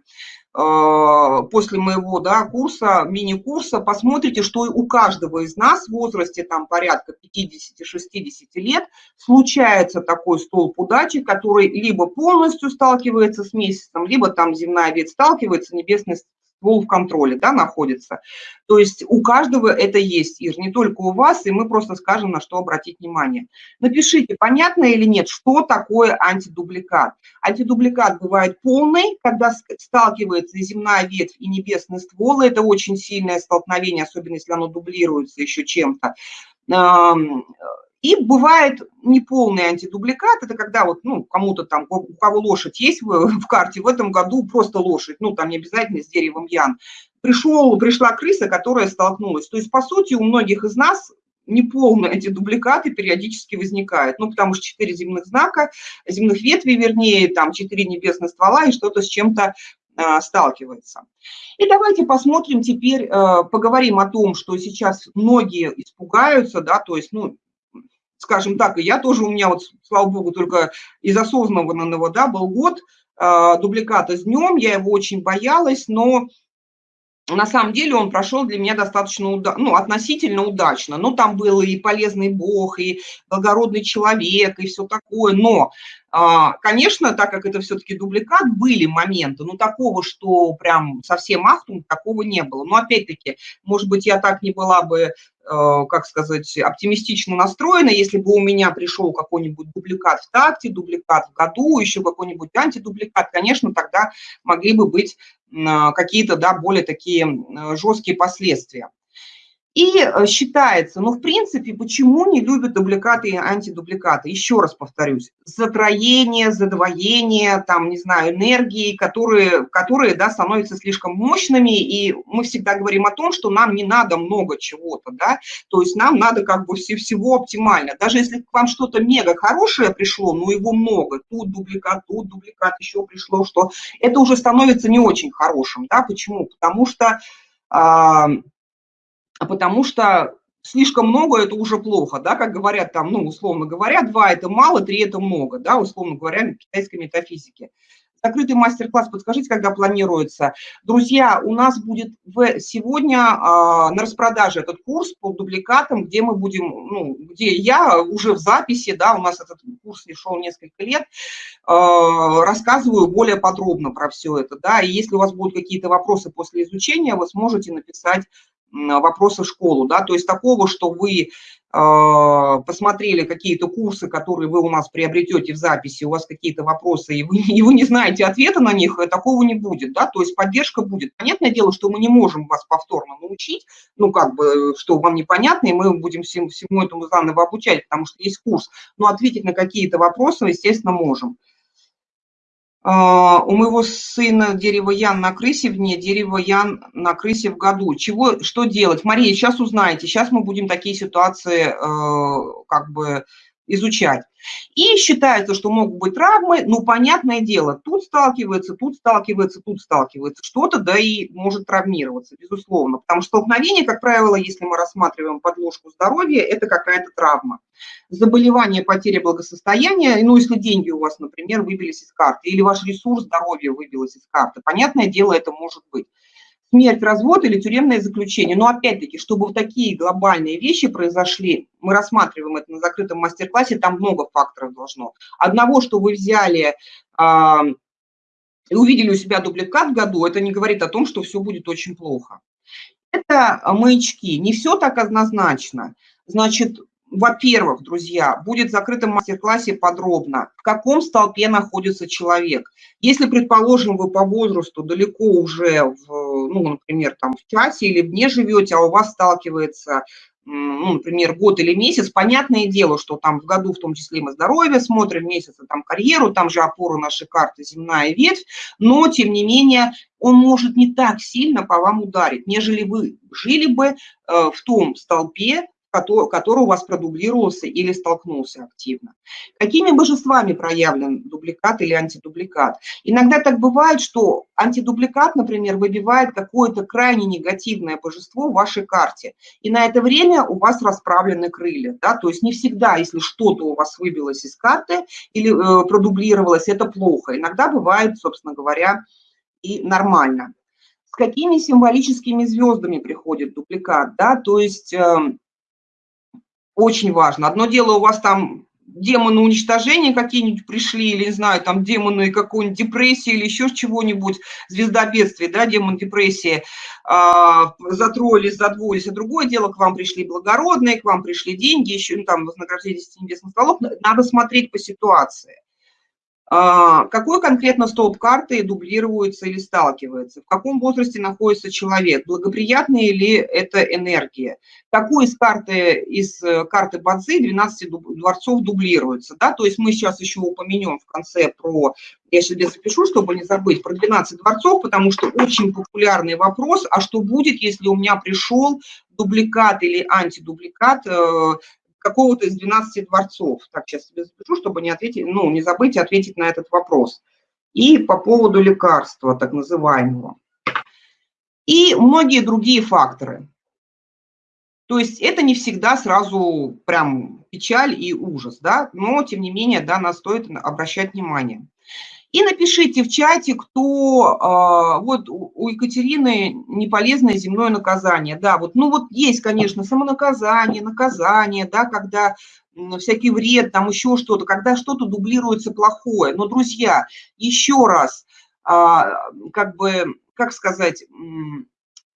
S1: Э, после моего да, курса, мини-курса, посмотрите, что у каждого из нас в возрасте там порядка 50-60 лет случается такой столб удачи, который либо полностью сталкивается с месяцем, либо там земная ветвь сталкивается, небесный ствол в контроле да, находится. То есть у каждого это есть, Ир, не только у вас, и мы просто скажем, на что обратить внимание. Напишите, понятно или нет, что такое антидубликат. Антидубликат бывает полный, когда сталкивается земная ветвь, и небесный ствол, это очень сильное столкновение, особенно если оно дублируется еще чем-то. И бывает неполный антидубликат, это когда вот, ну, кому-то там, у кого лошадь есть в, в карте, в этом году просто лошадь, ну, там не обязательно с деревом ян. Пришел, пришла крыса, которая столкнулась. То есть, по сути, у многих из нас неполные антидубликаты периодически возникают, ну, потому что четыре земных знака, земных ветвей, вернее, там четыре небесных ствола и что-то с чем-то а, сталкивается. И давайте посмотрим теперь, а, поговорим о том, что сейчас многие испугаются, да, то есть, ну, скажем так, и я тоже, у меня вот, слава богу, только из осознанного, да, был год э, дубликата с днем, я его очень боялась, но на самом деле он прошел для меня достаточно, уда ну, относительно удачно. Ну, там был и полезный бог, и благородный человек, и все такое. Но, а, конечно, так как это все-таки дубликат, были моменты, но такого, что прям совсем ахтунг, такого не было. Но, опять-таки, может быть, я так не была бы Э, как сказать, оптимистично настроена. Если бы у меня пришел какой-нибудь дубликат в такте, дубликат в году, еще какой-нибудь антидубликат, конечно, тогда могли бы быть какие-то, да, более такие жесткие последствия. И э, считается, ну, в принципе, почему не любят дубликаты и антидубликаты? Еще раз повторюсь, затроение, задвоение, там, не знаю, энергии, которые, которые, да, становятся слишком мощными, и мы всегда говорим о том, что нам не надо много чего-то, да, то есть нам надо как бы все, всего оптимально. Даже если к вам что-то мега хорошее пришло, но его много, тут дубликат, тут дубликат еще пришло, что это уже становится не очень хорошим, да, почему? Потому что а, а потому что слишком много – это уже плохо, да, как говорят там, ну, условно говоря, два – это мало, три – это много, да, условно говоря, в китайской метафизике. Закрытый мастер-класс, подскажите, когда планируется. Друзья, у нас будет в, сегодня а, на распродаже этот курс по дубликатам, где мы будем, ну, где я уже в записи, да, у нас этот курс не шел несколько лет, а, рассказываю более подробно про все это, да, и если у вас будут какие-то вопросы после изучения, вы сможете написать вопросы в школу, да, то есть такого, что вы а, посмотрели какие-то курсы, которые вы у нас приобретете в записи, у вас какие-то вопросы, и вы, и вы не знаете ответа на них, э, такого не будет, да, то есть поддержка будет. Понятное дело, что мы не можем вас повторно научить, ну, как бы, что вам непонятно, и мы будем всему, всему этому заново обучать, потому что есть курс, но ответить на какие-то вопросы, естественно, можем. А, у моего сына дерево ян на крысе вне, дерево ян на крысе в году. Чего, что делать? Мария, сейчас узнаете. Сейчас мы будем такие ситуации э, как бы изучать. И считается, что могут быть травмы, ну, понятное дело, тут сталкивается, тут сталкивается, тут сталкивается что-то, да и может травмироваться, безусловно. Потому что столкновение, как правило, если мы рассматриваем подложку здоровья, это какая-то травма. Заболевание, потеря благосостояния, ну, если деньги у вас, например, выбились из карты, или ваш ресурс здоровья выбилось из карты, понятное дело, это может быть смерть, развод или тюремное заключение. Но опять-таки, чтобы такие глобальные вещи произошли, мы рассматриваем это на закрытом мастер-классе, там много факторов должно. Одного, что вы взяли а, и увидели у себя дубликат в году, это не говорит о том, что все будет очень плохо. Это маячки. Не все так однозначно. Значит, во-первых, друзья, будет закрытом мастер-классе подробно, в каком столпе находится человек. Если, предположим, вы по возрасту далеко уже, в, ну, например, там в часе или вне живете, а у вас сталкивается ну, например, год или месяц, понятное дело, что там в году в том числе мы здоровье смотрим, месяца там карьеру, там же опора нашей карты земная ветвь, но, тем не менее, он может не так сильно по вам ударить, нежели вы жили бы э, в том столпе, который у вас продублировался или столкнулся активно. Какими божествами проявлен дубликат или антидубликат? Иногда так бывает, что антидубликат, например, выбивает какое-то крайне негативное божество в вашей карте, и на это время у вас расправлены крылья. Да? То есть не всегда, если что-то у вас выбилось из карты или э, продублировалось, это плохо. Иногда бывает, собственно говоря, и нормально. С какими символическими звездами приходит дубликат? Да? То есть... Э, очень важно. Одно дело, у вас там демоны уничтожения какие-нибудь пришли, или, не знаю, там демоны какой-нибудь депрессии или еще чего-нибудь, звезда бедствия, да, демон депрессии, э, затроились, задвоились, а другое дело, к вам пришли благородные, к вам пришли деньги, еще, ну, там, вознаграждение небесных столов, надо смотреть по ситуации. А, какой конкретно столб карты дублируется или сталкивается? В каком возрасте находится человек? Благоприятная ли это энергия? Какой из карты, из э, карты Бадзи 12 дворцов дублируется? Да? То есть мы сейчас еще упомянем в конце про, я себе запишу, чтобы не забыть, про 12 дворцов, потому что очень популярный вопрос, а что будет, если у меня пришел дубликат или антидубликат э, какого-то из 12 дворцов. Так, сейчас себе запишу, чтобы не ответить, ну, не забыть ответить на этот вопрос. И по поводу лекарства, так называемого. И многие другие факторы. То есть это не всегда сразу прям печаль и ужас, да, но тем не менее, да, нас стоит обращать внимание. И напишите в чате, кто, а, вот у Екатерины неполезное земное наказание. Да, вот, ну вот есть, конечно, самонаказание, наказание, да, когда всякий вред, там еще что-то, когда что-то дублируется плохое. Но, друзья, еще раз, а, как бы, как сказать,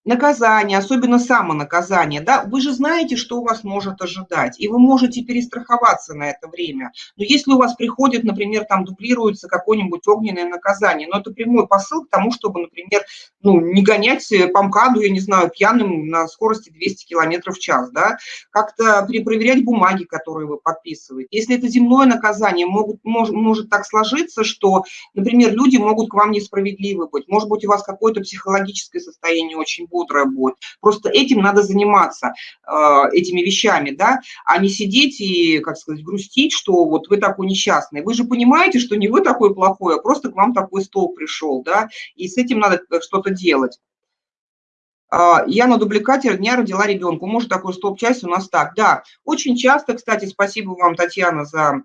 S1: наказание, особенно самонаказание, да, вы же знаете, что у вас может ожидать, и вы можете перестраховаться на это время. Но если у вас приходит, например, там дублируется какое-нибудь огненное наказание, но это прямой посыл к тому, чтобы, например, ну, не гонять по МКАДу, я не знаю, пьяным на скорости 200 км в час, да, как-то перепроверять бумаги, которые вы подписываете. Если это земное наказание, могут, может, может так сложиться, что, например, люди могут к вам несправедливы быть, может быть, у вас какое-то психологическое состояние очень бодрая будет. Просто этим надо заниматься, э, этими вещами, да, а не сидеть и, как сказать, грустить, что вот вы такой несчастный. Вы же понимаете, что не вы такой плохой, а просто к вам такой стол пришел, да, и с этим надо что-то делать. А, я на дубликате дня родила ребенка. Может, такой стоп-часть у нас так. Да, очень часто, кстати, спасибо вам, Татьяна, за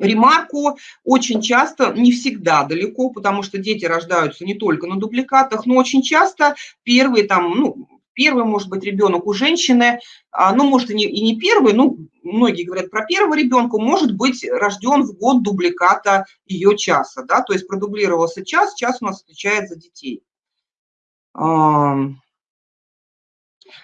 S1: ремарку очень часто, не всегда далеко, потому что дети рождаются не только на дубликатах, но очень часто первый там, ну, первый, может быть, ребенок у женщины, а, ну, может, и не, и не первый, ну, многие говорят про первого ребенка, может быть рожден в год дубликата ее часа, да, то есть продублировался час, час у нас отвечает за детей.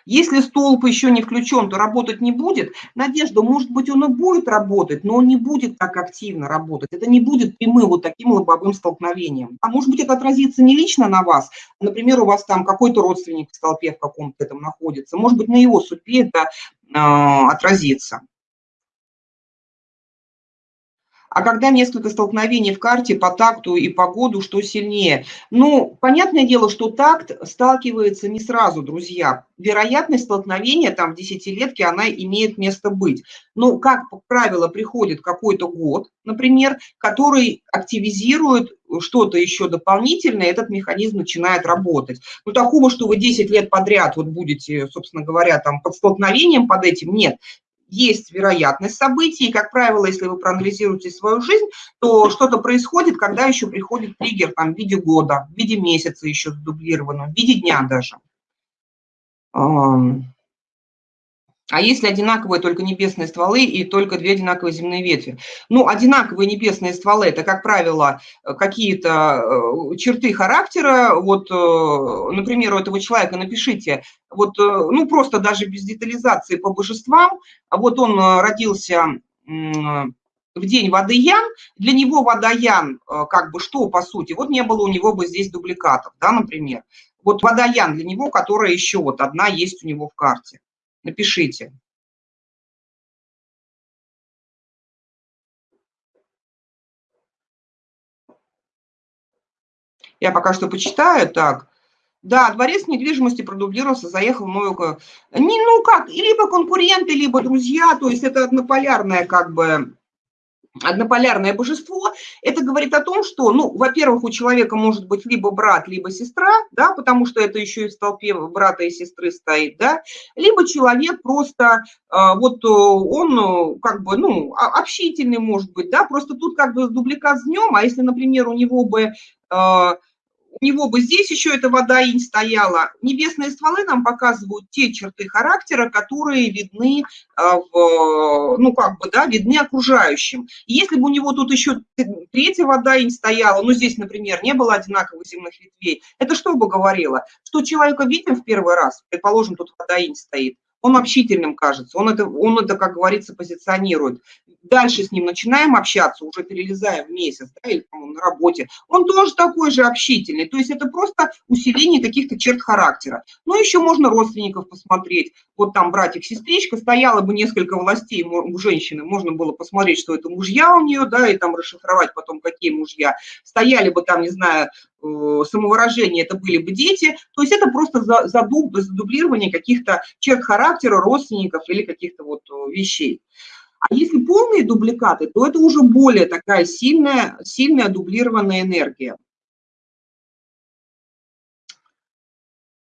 S1: Если столб еще не включен, то работать не будет. Надежда, может быть, он и будет работать, но он не будет так активно работать. Это не будет прямым вот таким лобовым столкновением. А может быть, это отразится не лично на вас. Например, у вас там какой-то родственник в столпе в каком-то этом находится. Может быть, на его судьбе это э, отразится. А когда несколько столкновений в карте по такту и по году, что сильнее? Ну, понятное дело, что такт сталкивается не сразу, друзья. Вероятность столкновения там в десятилетке, она имеет место быть. Но, как правило, приходит какой-то год, например, который активизирует что-то еще дополнительное, этот механизм начинает работать. Но такого, что вы 10 лет подряд вот будете, собственно говоря, там под столкновением под этим, нет есть вероятность событий, и, как правило, если вы проанализируете свою жизнь, то что-то происходит, когда еще приходит триггер там, в виде года, в виде месяца еще дублированного, в виде дня даже. А если одинаковые только небесные стволы и только две одинаковые земные ветви? Ну, одинаковые небесные стволы – это, как правило, какие-то э, черты характера. Вот, э, например, у этого человека напишите, вот, э, ну, просто даже без детализации по божествам. Вот он родился в день Водоян, для него Водоян, как бы что, по сути, вот не было у него бы здесь дубликатов, да, например. Вот Водоян для него, которая еще вот одна есть у него в карте напишите. Я пока что почитаю. Так, да, дворец недвижимости продублировался, заехал в новую... Не, ну как, либо конкуренты, либо друзья, то есть это однополярная как бы однополярное божество, это говорит о том, что, ну, во-первых, у человека может быть либо брат, либо сестра, да, потому что это еще и в столпе брата и сестры стоит, да, либо человек просто, э, вот э, он э, как бы, ну, общительный может быть, да, просто тут как бы дубликат с днем, а если, например, у него бы у него бы здесь еще эта вода инь стояла. Небесные стволы нам показывают те черты характера, которые видны, а, в, ну, как бы, да, видны окружающим. если бы у него тут еще третья вода инь стояла, ну, здесь, например, не было одинаковых земных ветвей, это что бы говорило? Что человека видим в первый раз, предположим, тут вода инь стоит, он общительным кажется, он это, он это, как говорится, позиционирует. Дальше с ним начинаем общаться, уже перелезаем в месяц, да, или там, на работе, он тоже такой же общительный, то есть это просто усиление каких-то черт характера. Ну, еще можно родственников посмотреть, вот там братик-сестричка, стояло бы несколько властей у женщины, можно было посмотреть, что это мужья у нее, да, и там расшифровать потом, какие мужья. Стояли бы там, не знаю, Э, самовыражение это были бы дети, то есть это просто задублирование каких-то черт характера родственников или каких-то вот э, вещей. А если полные дубликаты, то это уже более такая сильная, сильная дублированная энергия.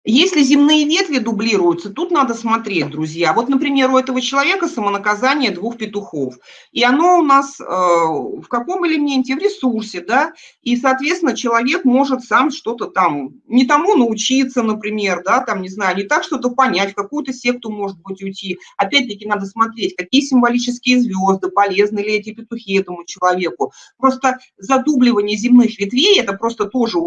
S1: Если земные ветви дублируются, тут надо смотреть, друзья. Вот, например, у этого человека самонаказание двух петухов. И оно у нас э, в каком элементе? В ресурсе, да? И, соответственно, человек может сам что-то там, не тому научиться, например, да, там, не знаю, не так что-то понять, в какую-то секту, может быть, уйти. Опять-таки надо смотреть, какие символические звезды, полезны ли эти петухи этому человеку. Просто задубливание земных ветвей – это просто тоже,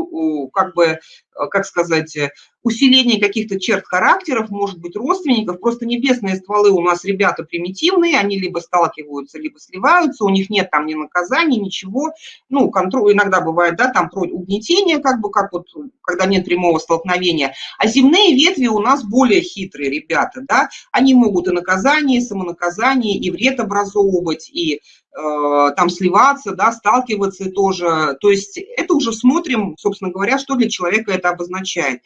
S1: как бы, Э, как сказать, э, усиление каких-то черт характеров, может быть, родственников. Просто небесные стволы у нас ребята примитивные, они либо сталкиваются, либо сливаются, у них нет там ни наказаний, ничего. Ну, контроль иногда бывает, да, там угнетение, как бы, как вот, когда нет прямого столкновения. А земные ветви у нас более хитрые ребята, да, они могут и наказание, и самонаказание, и вред образовывать, и Э, там сливаться, да, сталкиваться тоже. То есть это уже смотрим, собственно говоря, что для человека это обозначает.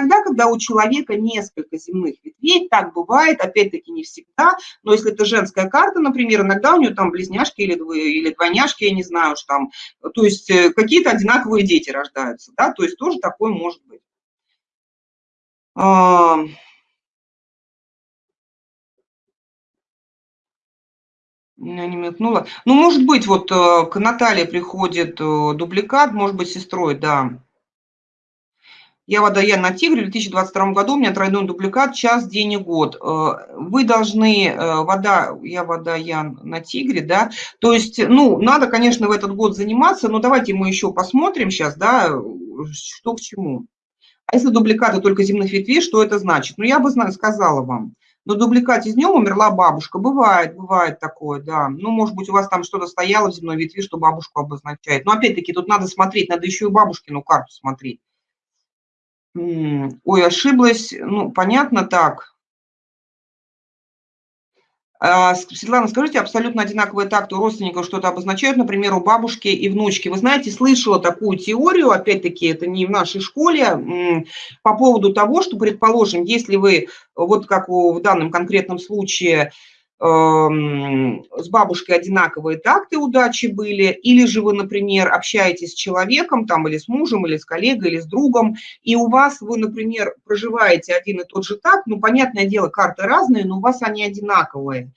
S1: Иногда, когда у человека несколько земных ветвей, так бывает, опять-таки не всегда, но если это женская карта, например, иногда у нее там близняшки или, или двойняшки, я не знаю, что там, то есть э, какие-то одинаковые дети рождаются, да, то есть тоже такое может быть. Не мелькнула. Ну, может быть, вот э, к Наталье приходит э, дубликат, может быть, сестрой, да. Я водоян на Тигре, в 2022 году у меня тройной дубликат, час, день и год. Э, вы должны, вода, я водоян на Тигре, да, то есть, ну, надо, конечно, в этот год заниматься, но давайте мы еще посмотрим сейчас, да, что к чему. А если дубликаты только земных ветвей, что это значит? Ну, я бы сказала вам на дубликате с днем умерла бабушка. Бывает, бывает такое, да. Ну, может быть, у вас там что-то стояло в земной ветви, что бабушку обозначает. Но опять-таки тут надо смотреть, надо еще и бабушкину карту смотреть. Ой, ошиблась. Ну, понятно так. А, Светлана, скажите, абсолютно одинаковые такты у родственников что-то обозначают, например, у бабушки и внучки. Вы знаете, слышала такую теорию, опять-таки, это не в нашей школе, по поводу того, что, предположим, если вы, вот как в данном конкретном случае, с бабушкой одинаковые такты удачи были, или же вы, например, общаетесь с человеком, там, или с мужем, или с коллегой, или с другом, и у вас, вы, например, проживаете один и тот же так, ну, понятное дело, карты разные, но у вас они одинаковые.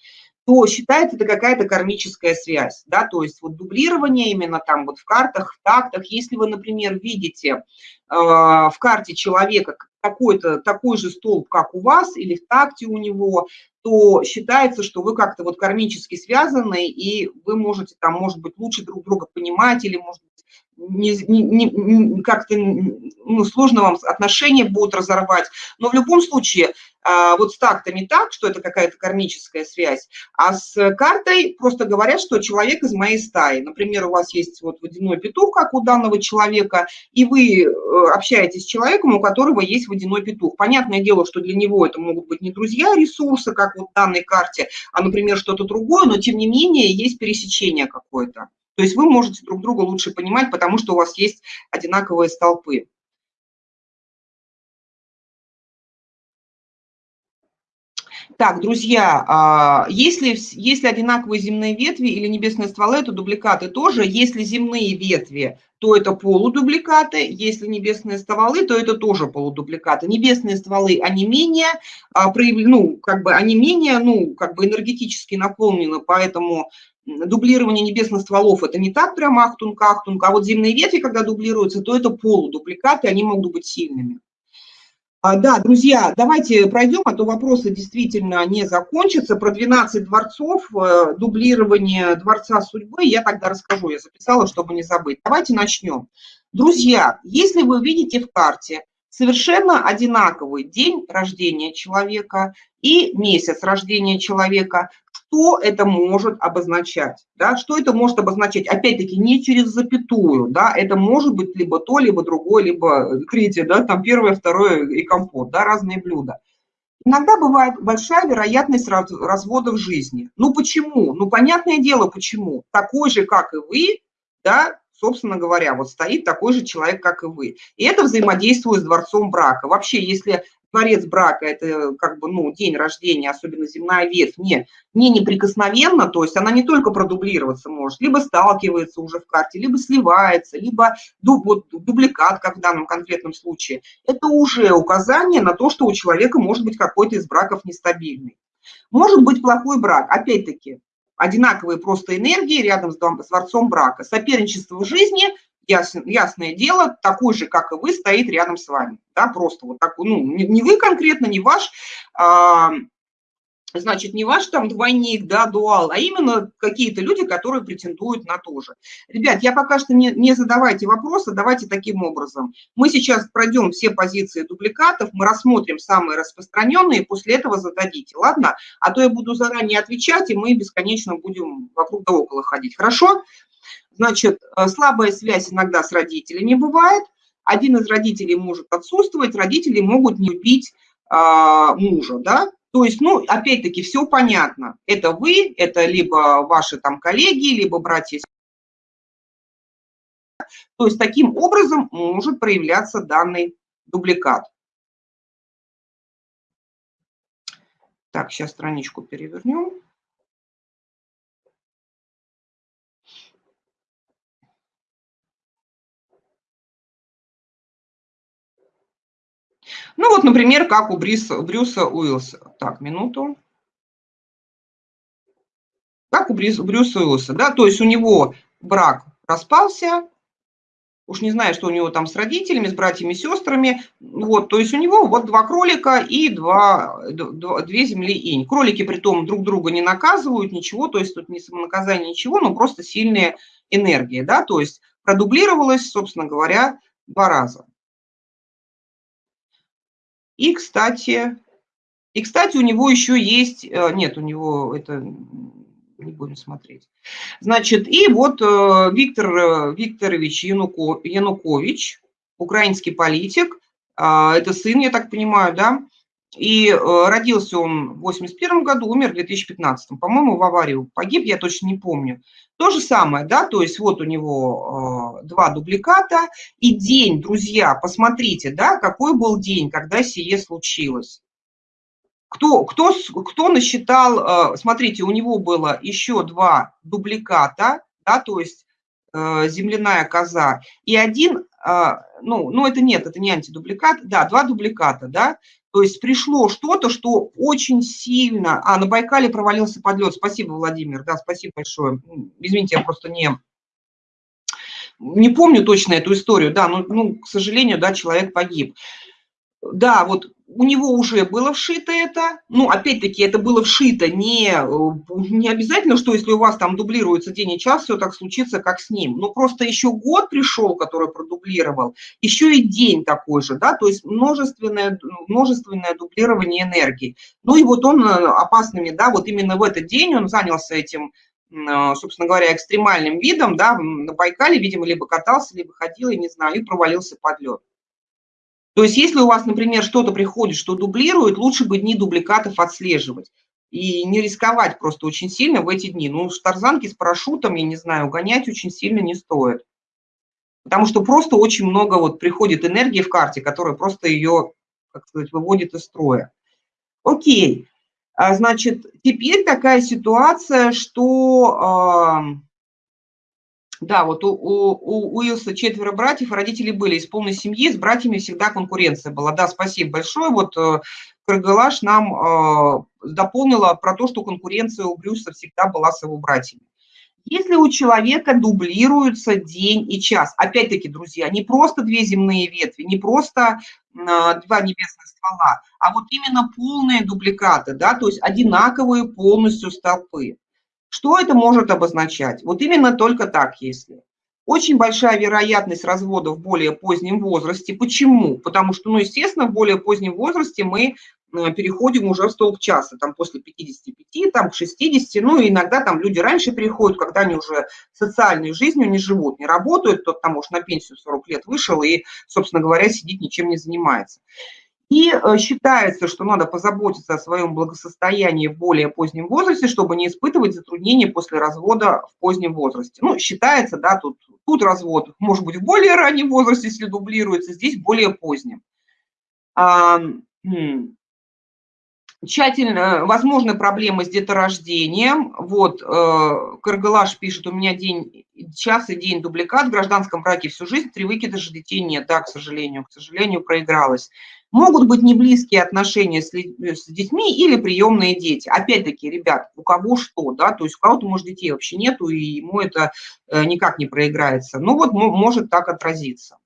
S1: то считается это какая-то кармическая связь, да, то есть вот дублирование именно там вот в картах, в тактах, если вы, например, видите э, в карте человека какой-то такой же столб, как у вас, или в такте у него, то считается, что вы как-то вот кармически связаны, и вы можете там, может быть, лучше друг друга понимать, или, может не, не, не, как-то ну, сложно вам отношения будут разорвать. Но в любом случае, а, вот с тактами так, что это какая-то кармическая связь, а с картой просто говорят, что человек из моей стаи. Например, у вас есть вот водяной петух, как у данного человека, и вы э, общаетесь с человеком, у которого есть водяной петух. Понятное дело, что для него это могут быть не друзья ресурсы, как вот в данной карте, а, например, что-то другое, но тем не менее есть пересечение какое-то. То есть вы можете друг друга лучше понимать, потому что у вас есть одинаковые столпы. Так, друзья, а, если, если одинаковые земные ветви или небесные стволы, это дубликаты тоже. Если земные ветви, то это полудубликаты. Если небесные стволы, то это тоже полудубликаты. Небесные стволы, они менее, а, ну, как бы, они менее, ну, как бы энергетически наполнены, поэтому дублирование небесных стволов – это не так прям ахтунг-ахтунг, а вот земные ветви, когда дублируются, то это полудубликаты, они могут быть сильными. А, да, друзья, давайте пройдем, а то вопросы действительно не закончатся. Про 12 дворцов, э, дублирование дворца судьбы я тогда расскажу, я записала, чтобы не забыть. Давайте начнем. Друзья, если вы видите в карте совершенно одинаковый день рождения человека и месяц рождения человека, что это может обозначать, да, что это может обозначать, опять-таки, не через запятую, да, это может быть либо то, либо другое, либо третье, да, там первое, второе и компот, да, разные блюда. Иногда бывает большая вероятность развода в жизни. Ну почему? Ну понятное дело почему. Такой же, как и вы, да, собственно говоря, вот стоит такой же человек, как и вы. И это взаимодействует с дворцом брака. Вообще, если творец брака, это как бы, ну, день рождения, особенно земная ветвь, не, не неприкосновенно, то есть она не только продублироваться может, либо сталкивается уже в карте, либо сливается, либо дуб, вот, дубликат, как в данном конкретном случае. Это уже указание на то, что у человека может быть какой-то из браков нестабильный. Может быть плохой брак, опять-таки, одинаковые просто энергии рядом с дворцом брака. Соперничество в жизни ясно, ясное дело, такой же, как и вы, стоит рядом с вами. Да, просто вот такой, ну, не, не вы конкретно, не ваш, а, значит, не ваш там двойник, да, дуал, а именно какие-то люди, которые претендуют на то же. Ребят, я пока что не, не задавайте вопросы, давайте таким образом. Мы сейчас пройдем все позиции дубликатов, мы рассмотрим самые распространенные, после этого зададите, ладно? А то я буду заранее отвечать, и мы бесконечно будем вокруг да около ходить, хорошо? Значит, э, слабая связь иногда с родителями бывает. Один из родителей может отсутствовать, родители могут не любить а, мужа, да. То есть, ну, опять-таки, все понятно. Это вы, это либо ваши там коллеги, либо братья. То есть, таким образом может проявляться данный дубликат. Так, сейчас страничку перевернем. Ну вот, например, как у Бриса, Брюса Уиллса. Так, минуту. Как у Брюса, Брюса Уиллса, да, то есть у него брак распался, уж не знаю, что у него там с родителями, с братьями, сестрами, вот, то есть у него вот два кролика и два, два, две земли инь. Кролики при том друг друга не наказывают, ничего, то есть тут не самонаказание, ничего, но просто сильная энергия, да, то есть продублировалось, собственно говоря, два раза. И, кстати, и, кстати, у него еще есть, э, нет, у него это не будем смотреть. Значит, и вот э, Виктор э, Викторович Янукович, украинский политик, а, это сын, я так понимаю, да, и родился он в 81 году, умер в 2015. По-моему, в аварию погиб, я точно не помню. То же самое, да, то есть вот у него э, два дубликата, и день, друзья, посмотрите, да, какой был день, когда сие случилось. Кто, кто, кто насчитал, э, смотрите, у него было еще два дубликата, да, то есть э, земляная коза, и один, э, ну, ну это нет, это не антидубликат, да, два дубликата, да, То есть пришло что-то, что очень сильно... А, на Байкале провалился подлет. Спасибо, Владимир. Да, спасибо большое. Извините, я просто не... Не помню точно эту историю, да, но, ну, к сожалению, да, человек погиб. Да, вот у него уже было вшито это, ну, опять-таки, это было вшито не, э, не обязательно, что если у вас там дублируется день и час, все так случится, как с ним, но просто еще год пришел, который продублировал, еще и день такой же, да, то есть множественное, множественное дублирование энергии. Ну и вот он э, опасными, да, вот именно в этот день он занялся этим э, собственно говоря, экстремальным видом, да, на Байкале, видимо, либо катался, либо ходил, я не знаю, и провалился под лед. То есть если у вас, например, что-то приходит, что дублирует, лучше бы дни дубликатов отслеживать и не рисковать просто очень сильно в эти дни. Ну, с тарзанки с парашютом, я не знаю, гонять очень сильно не стоит. Потому что просто очень много вот приходит энергии в карте, которая просто ее, как сказать, выводит из строя. Окей. А, значит, теперь такая ситуация, что да, вот у, у, у Уилса четверо братьев, родители были из полной семьи, с братьями всегда конкуренция была. Да, спасибо большое. Вот э, Каргалаш нам э, дополнила про то, что конкуренция у Брюса всегда была с его братьями. Если у человека дублируется день и час, опять-таки, друзья, не просто две земные ветви, не просто э, два небесных ствола, а вот именно полные дубликаты, да, то есть одинаковые полностью столпы. Что это может обозначать? Вот именно только так, если. Очень большая вероятность развода в более позднем возрасте. Почему? Потому что, ну, естественно, в более позднем возрасте мы э, переходим уже в столб часа, там после 55, там к 60, ну, иногда там люди раньше переходят, когда они уже социальной жизнью не живут, не работают, тот там, может, на пенсию 40 лет вышел и, собственно говоря, сидит, ничем не занимается. И э, считается, что надо позаботиться о своем благосостоянии в более позднем возрасте, чтобы не испытывать затруднения после развода в позднем возрасте. Ну, считается, да, тут, тут развод может быть в более раннем возрасте, если дублируется, здесь более позднем. А. Тщательно, возможны проблемы с деторождением. Вот, э, Каргалаш пишет, у меня день, час и день дубликат, в гражданском браке всю жизнь, три выкидыша детей нет. Да, к сожалению, к сожалению, проигралась. Могут быть неблизкие отношения с, с детьми или приемные дети. Опять-таки, ребят, у кого что, да, то есть у кого-то, может, детей вообще нету, и ему это э, никак не проиграется. Ну вот может так отразиться.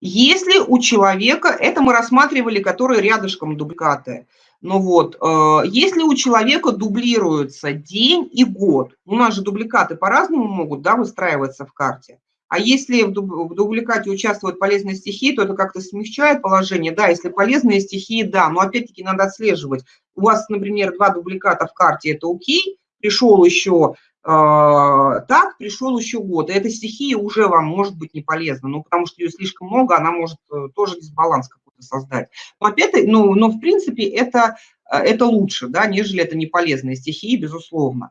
S1: Если у человека, это мы рассматривали, которые рядышком дубликаты, ну вот, э, если у человека дублируется день и год, у нас же дубликаты по-разному могут, да, выстраиваться в карте, а если в дубликате участвуют полезные стихии, то это как-то смягчает положение. Да, если полезные стихии, да, но опять-таки надо отслеживать. У вас, например, два дубликата в карте, это окей, пришел еще э, так, пришел еще год. И эта стихия уже вам может быть не полезна, ну, потому что ее слишком много, она может э, тоже дисбаланс какой-то создать. Но опять, ну, но в принципе это, э, это лучше, да, нежели это не полезные стихии, безусловно.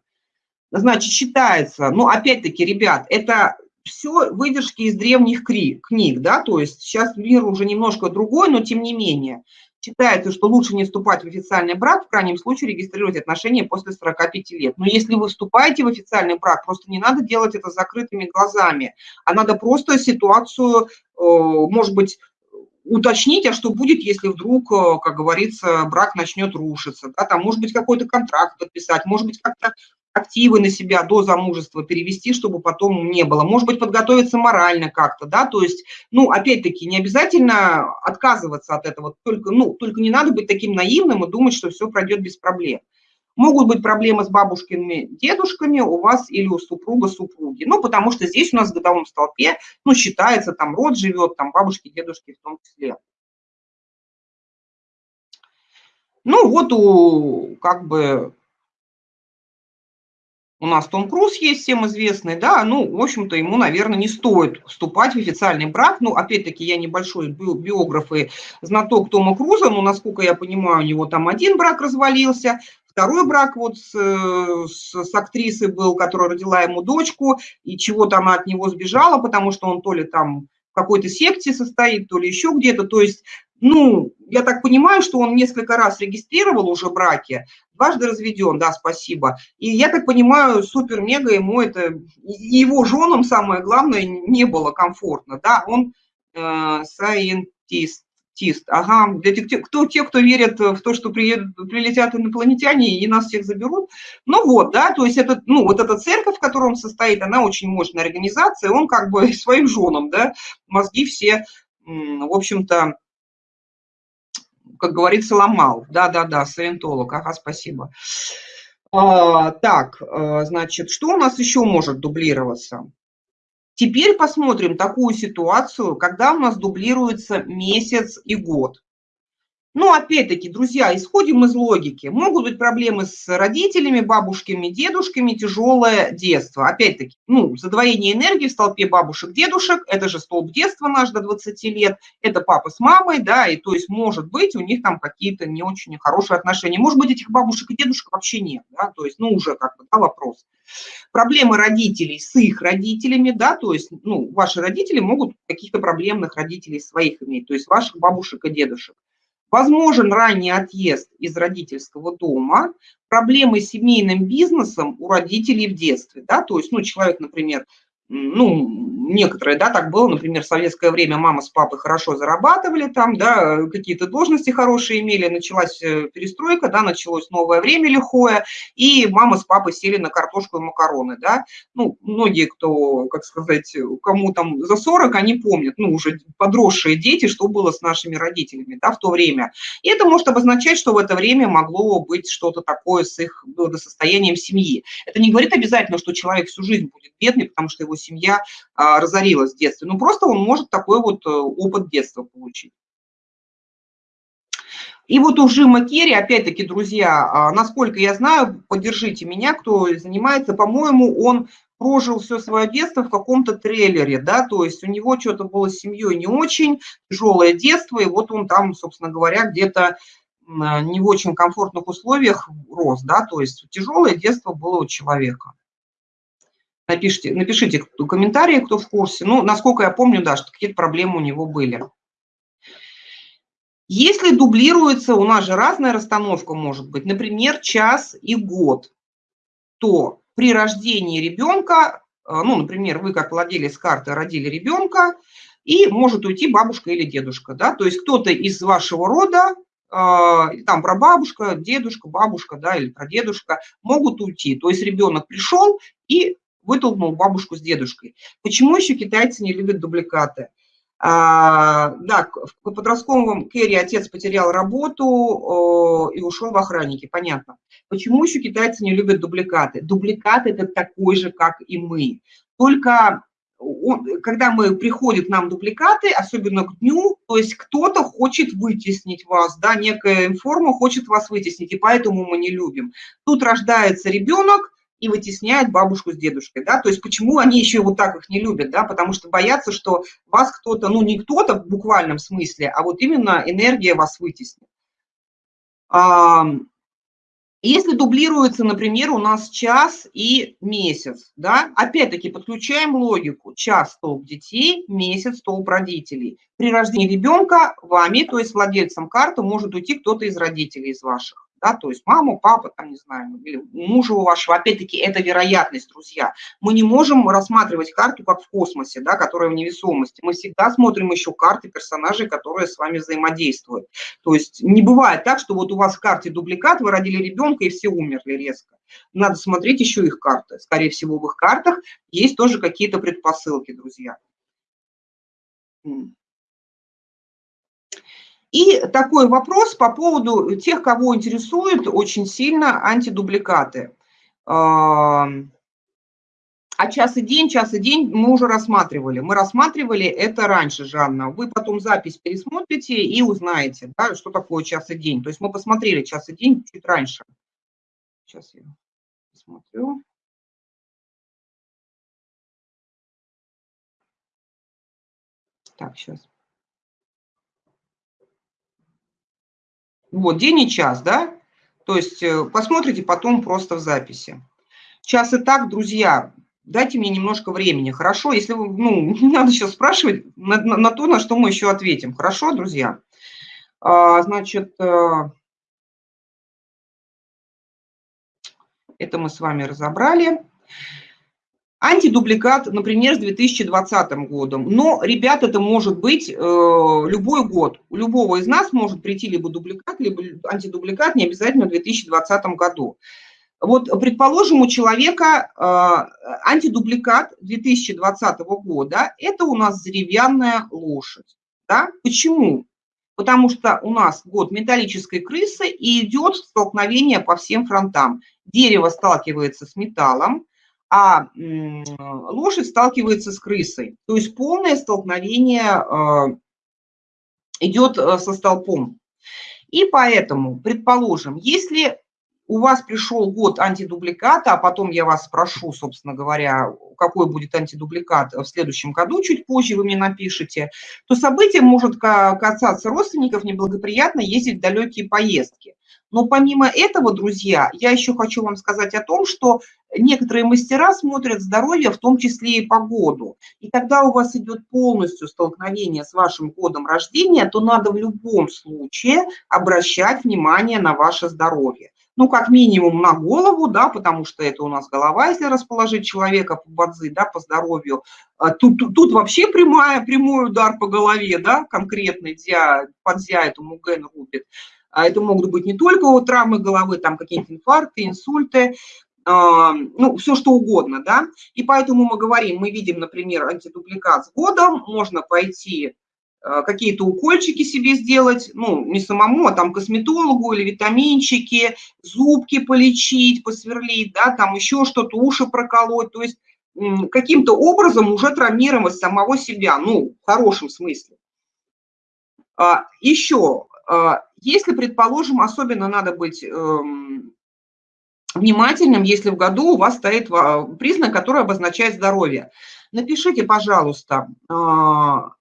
S1: Значит, считается, ну, опять-таки, ребят, это все выдержки из древних книг, да, то есть сейчас мир уже немножко другой, но тем не менее. Считается, что лучше не вступать в официальный брак, в крайнем случае регистрировать отношения после 45 лет. Но если вы вступаете в официальный брак, просто не надо делать это закрытыми глазами, а надо просто ситуацию, э, может быть, уточнить, а что будет, если вдруг, э, как говорится, брак начнет рушиться, да, там, может быть, какой-то контракт подписать, может быть, как-то активы на себя до замужества перевести, чтобы потом не было. Может быть, подготовиться морально как-то, да, то есть, ну, опять-таки, не обязательно отказываться от этого, только, ну, только не надо быть таким наивным и думать, что все пройдет без проблем. Могут быть проблемы с бабушкиными, дедушками у вас или у супруга, супруги. Ну, потому что здесь у нас в годовом столпе, ну, считается, там род живет, там бабушки, дедушки в том числе. Ну, вот у, как бы, у нас Том Круз есть, всем известный, да, ну, в общем-то, ему, наверное, не стоит вступать в официальный брак. Ну, опять-таки, я небольшой биограф и знаток Тома Круза, но, насколько я понимаю, у него там один брак развалился, второй брак вот с, с, с актрисой был, которая родила ему дочку, и чего-то она от него сбежала, потому что он то ли там какой-то секте состоит, то ли еще где-то, то есть ну, я так понимаю, что он несколько раз регистрировал уже браки, дважды разведен, да, спасибо. И я так понимаю, супер-мега ему это, его женам, самое главное, не было комфортно, да, он э, scientist, Тист. Ага, тех, кто, те, кто верит в то, что приедут, прилетят инопланетяне и нас всех заберут. Ну вот, да, то есть это, ну, вот эта церковь, в которой он состоит, она очень мощная организация, он как бы своим женам, да, мозги все, в общем-то, как говорится, ломал. Да-да-да, саентолог, ага, спасибо. А, так, а, значит, что у нас еще может дублироваться? Теперь посмотрим такую ситуацию, когда у нас дублируется месяц и год. Но опять-таки, друзья, исходим из логики. Могут быть проблемы с родителями, бабушками, дедушками, тяжелое детство. Опять-таки, ну, задвоение энергии в столпе бабушек, дедушек, это же столб детства наш до 20 лет, это папа с мамой, да, и то есть, может быть, у них там какие-то не очень хорошие отношения. Может быть, этих бабушек и дедушек вообще нет, да, то есть, ну, уже как бы, да, вопрос. Проблемы родителей с их родителями, да, то есть, ну, ваши родители могут каких-то проблемных родителей своих иметь, то есть ваших бабушек и дедушек. Возможен ранний отъезд из родительского дома, проблемы с семейным бизнесом у родителей в детстве. Да? То есть ну, человек, например, ну, некоторые, да, так было, например, в советское время мама с папой хорошо зарабатывали там, да, какие-то должности хорошие имели, началась э, перестройка, да, началось новое время лихое, и мама с папой сели на картошку и макароны, да, ну, многие, кто, как сказать, кому там за 40, они помнят, ну, уже подросшие дети, что было с нашими родителями, да, в то время. И это может обозначать, что в это время могло быть что-то такое с их благосостоянием семьи. Это не говорит обязательно, что человек всю жизнь будет бедный, потому что его семья а, разорилась в детстве. Ну, просто он может такой вот э, опыт детства получить. И вот у Жима Керри, опять-таки, друзья, а, насколько я знаю, поддержите меня, кто занимается, по-моему, он прожил все свое детство в каком-то трейлере, да, то есть у него что-то было с семьей не очень, тяжелое детство, и вот он там, собственно говоря, где-то не в очень комфортных условиях рос, да, то есть тяжелое детство было у человека. Напишите, напишите комментарии, кто в курсе. Ну, насколько я помню, да, что какие-то проблемы у него были. Если дублируется, у нас же разная расстановка может быть, например, час и год, то при рождении ребенка, э, ну, например, вы как владелец карты родили ребенка, и может уйти бабушка или дедушка, да, то есть кто-то из вашего рода, э, там прабабушка, дедушка, бабушка, да, или прадедушка могут уйти. То есть ребенок пришел и вытолкнул бабушку с дедушкой. Почему еще китайцы не любят дубликаты? А, да, в подростковом Керри отец потерял работу о, и ушел в охранники, понятно. Почему еще китайцы не любят дубликаты? Дубликаты – это такой же, как и мы. Только он, когда мы приходят нам дубликаты, особенно к дню, то есть кто-то хочет вытеснить вас, да, некая информа хочет вас вытеснить, и поэтому мы не любим. Тут рождается ребенок, и вытесняет бабушку с дедушкой, да, то есть почему они еще вот так их не любят, да, потому что боятся, что вас кто-то, ну не кто-то в буквальном смысле, а вот именно энергия вас вытеснит. Если дублируется, например, у нас час и месяц, да, опять-таки подключаем логику. Час столб детей, месяц столб родителей. При рождении ребенка вами, то есть владельцем карты, может уйти кто-то из родителей, из ваших да, то есть маму, папа, там, не знаю, или мужа у вашего, опять-таки, это вероятность, друзья. Мы не можем рассматривать карту как в космосе, да, которая в невесомости. Мы всегда смотрим еще карты персонажей, которые с вами взаимодействуют. То есть не бывает так, что вот у вас в карте дубликат, вы родили ребенка и все умерли резко. Надо смотреть еще их карты. Скорее всего, в их картах есть тоже какие-то предпосылки, друзья. И такой вопрос по поводу тех, кого интересуют очень сильно антидубликаты. А час и день, час и день мы уже рассматривали. Мы рассматривали это раньше, Жанна. Вы потом запись пересмотрите и узнаете, да, что такое час и день. То есть мы посмотрели час и день чуть раньше. Сейчас я посмотрю. Так, сейчас. Вот, день и час, да? То есть э, посмотрите потом просто в записи. Час и так, друзья, дайте мне немножко времени, хорошо? Если вы, ну, не надо сейчас спрашивать на, на, на то, на что мы еще ответим. Хорошо, друзья? А, значит, э, это мы с вами разобрали. Антидубликат, например, с 2020 годом. Но, ребят, это может быть э, любой год. У любого из нас может прийти либо дубликат, либо антидубликат, не обязательно в 2020 году. Вот, предположим, у человека э, антидубликат 2020 года – это у нас деревянная лошадь. Да? Почему? Потому что у нас год металлической крысы и идет столкновение по всем фронтам. Дерево сталкивается с металлом, а лошадь сталкивается с крысой. То есть полное столкновение э, идет э, со столпом. И поэтому, предположим, если у вас пришел год антидубликата, а потом я вас спрошу, собственно говоря, какой будет антидубликат в следующем году, чуть позже вы мне напишите, то событие может касаться родственников неблагоприятно ездить в далекие поездки. Но помимо этого, друзья, я еще хочу вам сказать о том, что некоторые мастера смотрят здоровье, в том числе и погоду. И когда у вас идет полностью столкновение с вашим годом рождения, то надо в любом случае обращать внимание на ваше здоровье. Ну, как минимум на голову, да, потому что это у нас голова, если расположить человека по бадзи, да, по здоровью. А тут, тут, тут вообще прямая, прямой удар по голове, да, конкретный, дзя, подзя этому ген рубит. А это могут быть не только травмы головы, там какие-то инфаркты, инсульты, а, ну, все что угодно, да. И поэтому мы говорим, мы видим, например, антидубликат с годом, можно пойти а, какие-то укольчики себе сделать, ну, не самому, а там косметологу или витаминчики, зубки полечить, посверлить, да, там еще что-то, уши проколоть, то есть каким-то образом уже травмировать самого себя, ну, в хорошем смысле. Еще а, если, предположим, особенно надо быть эм, внимательным, если в году у вас стоит признак, который обозначает здоровье. Напишите, пожалуйста, а,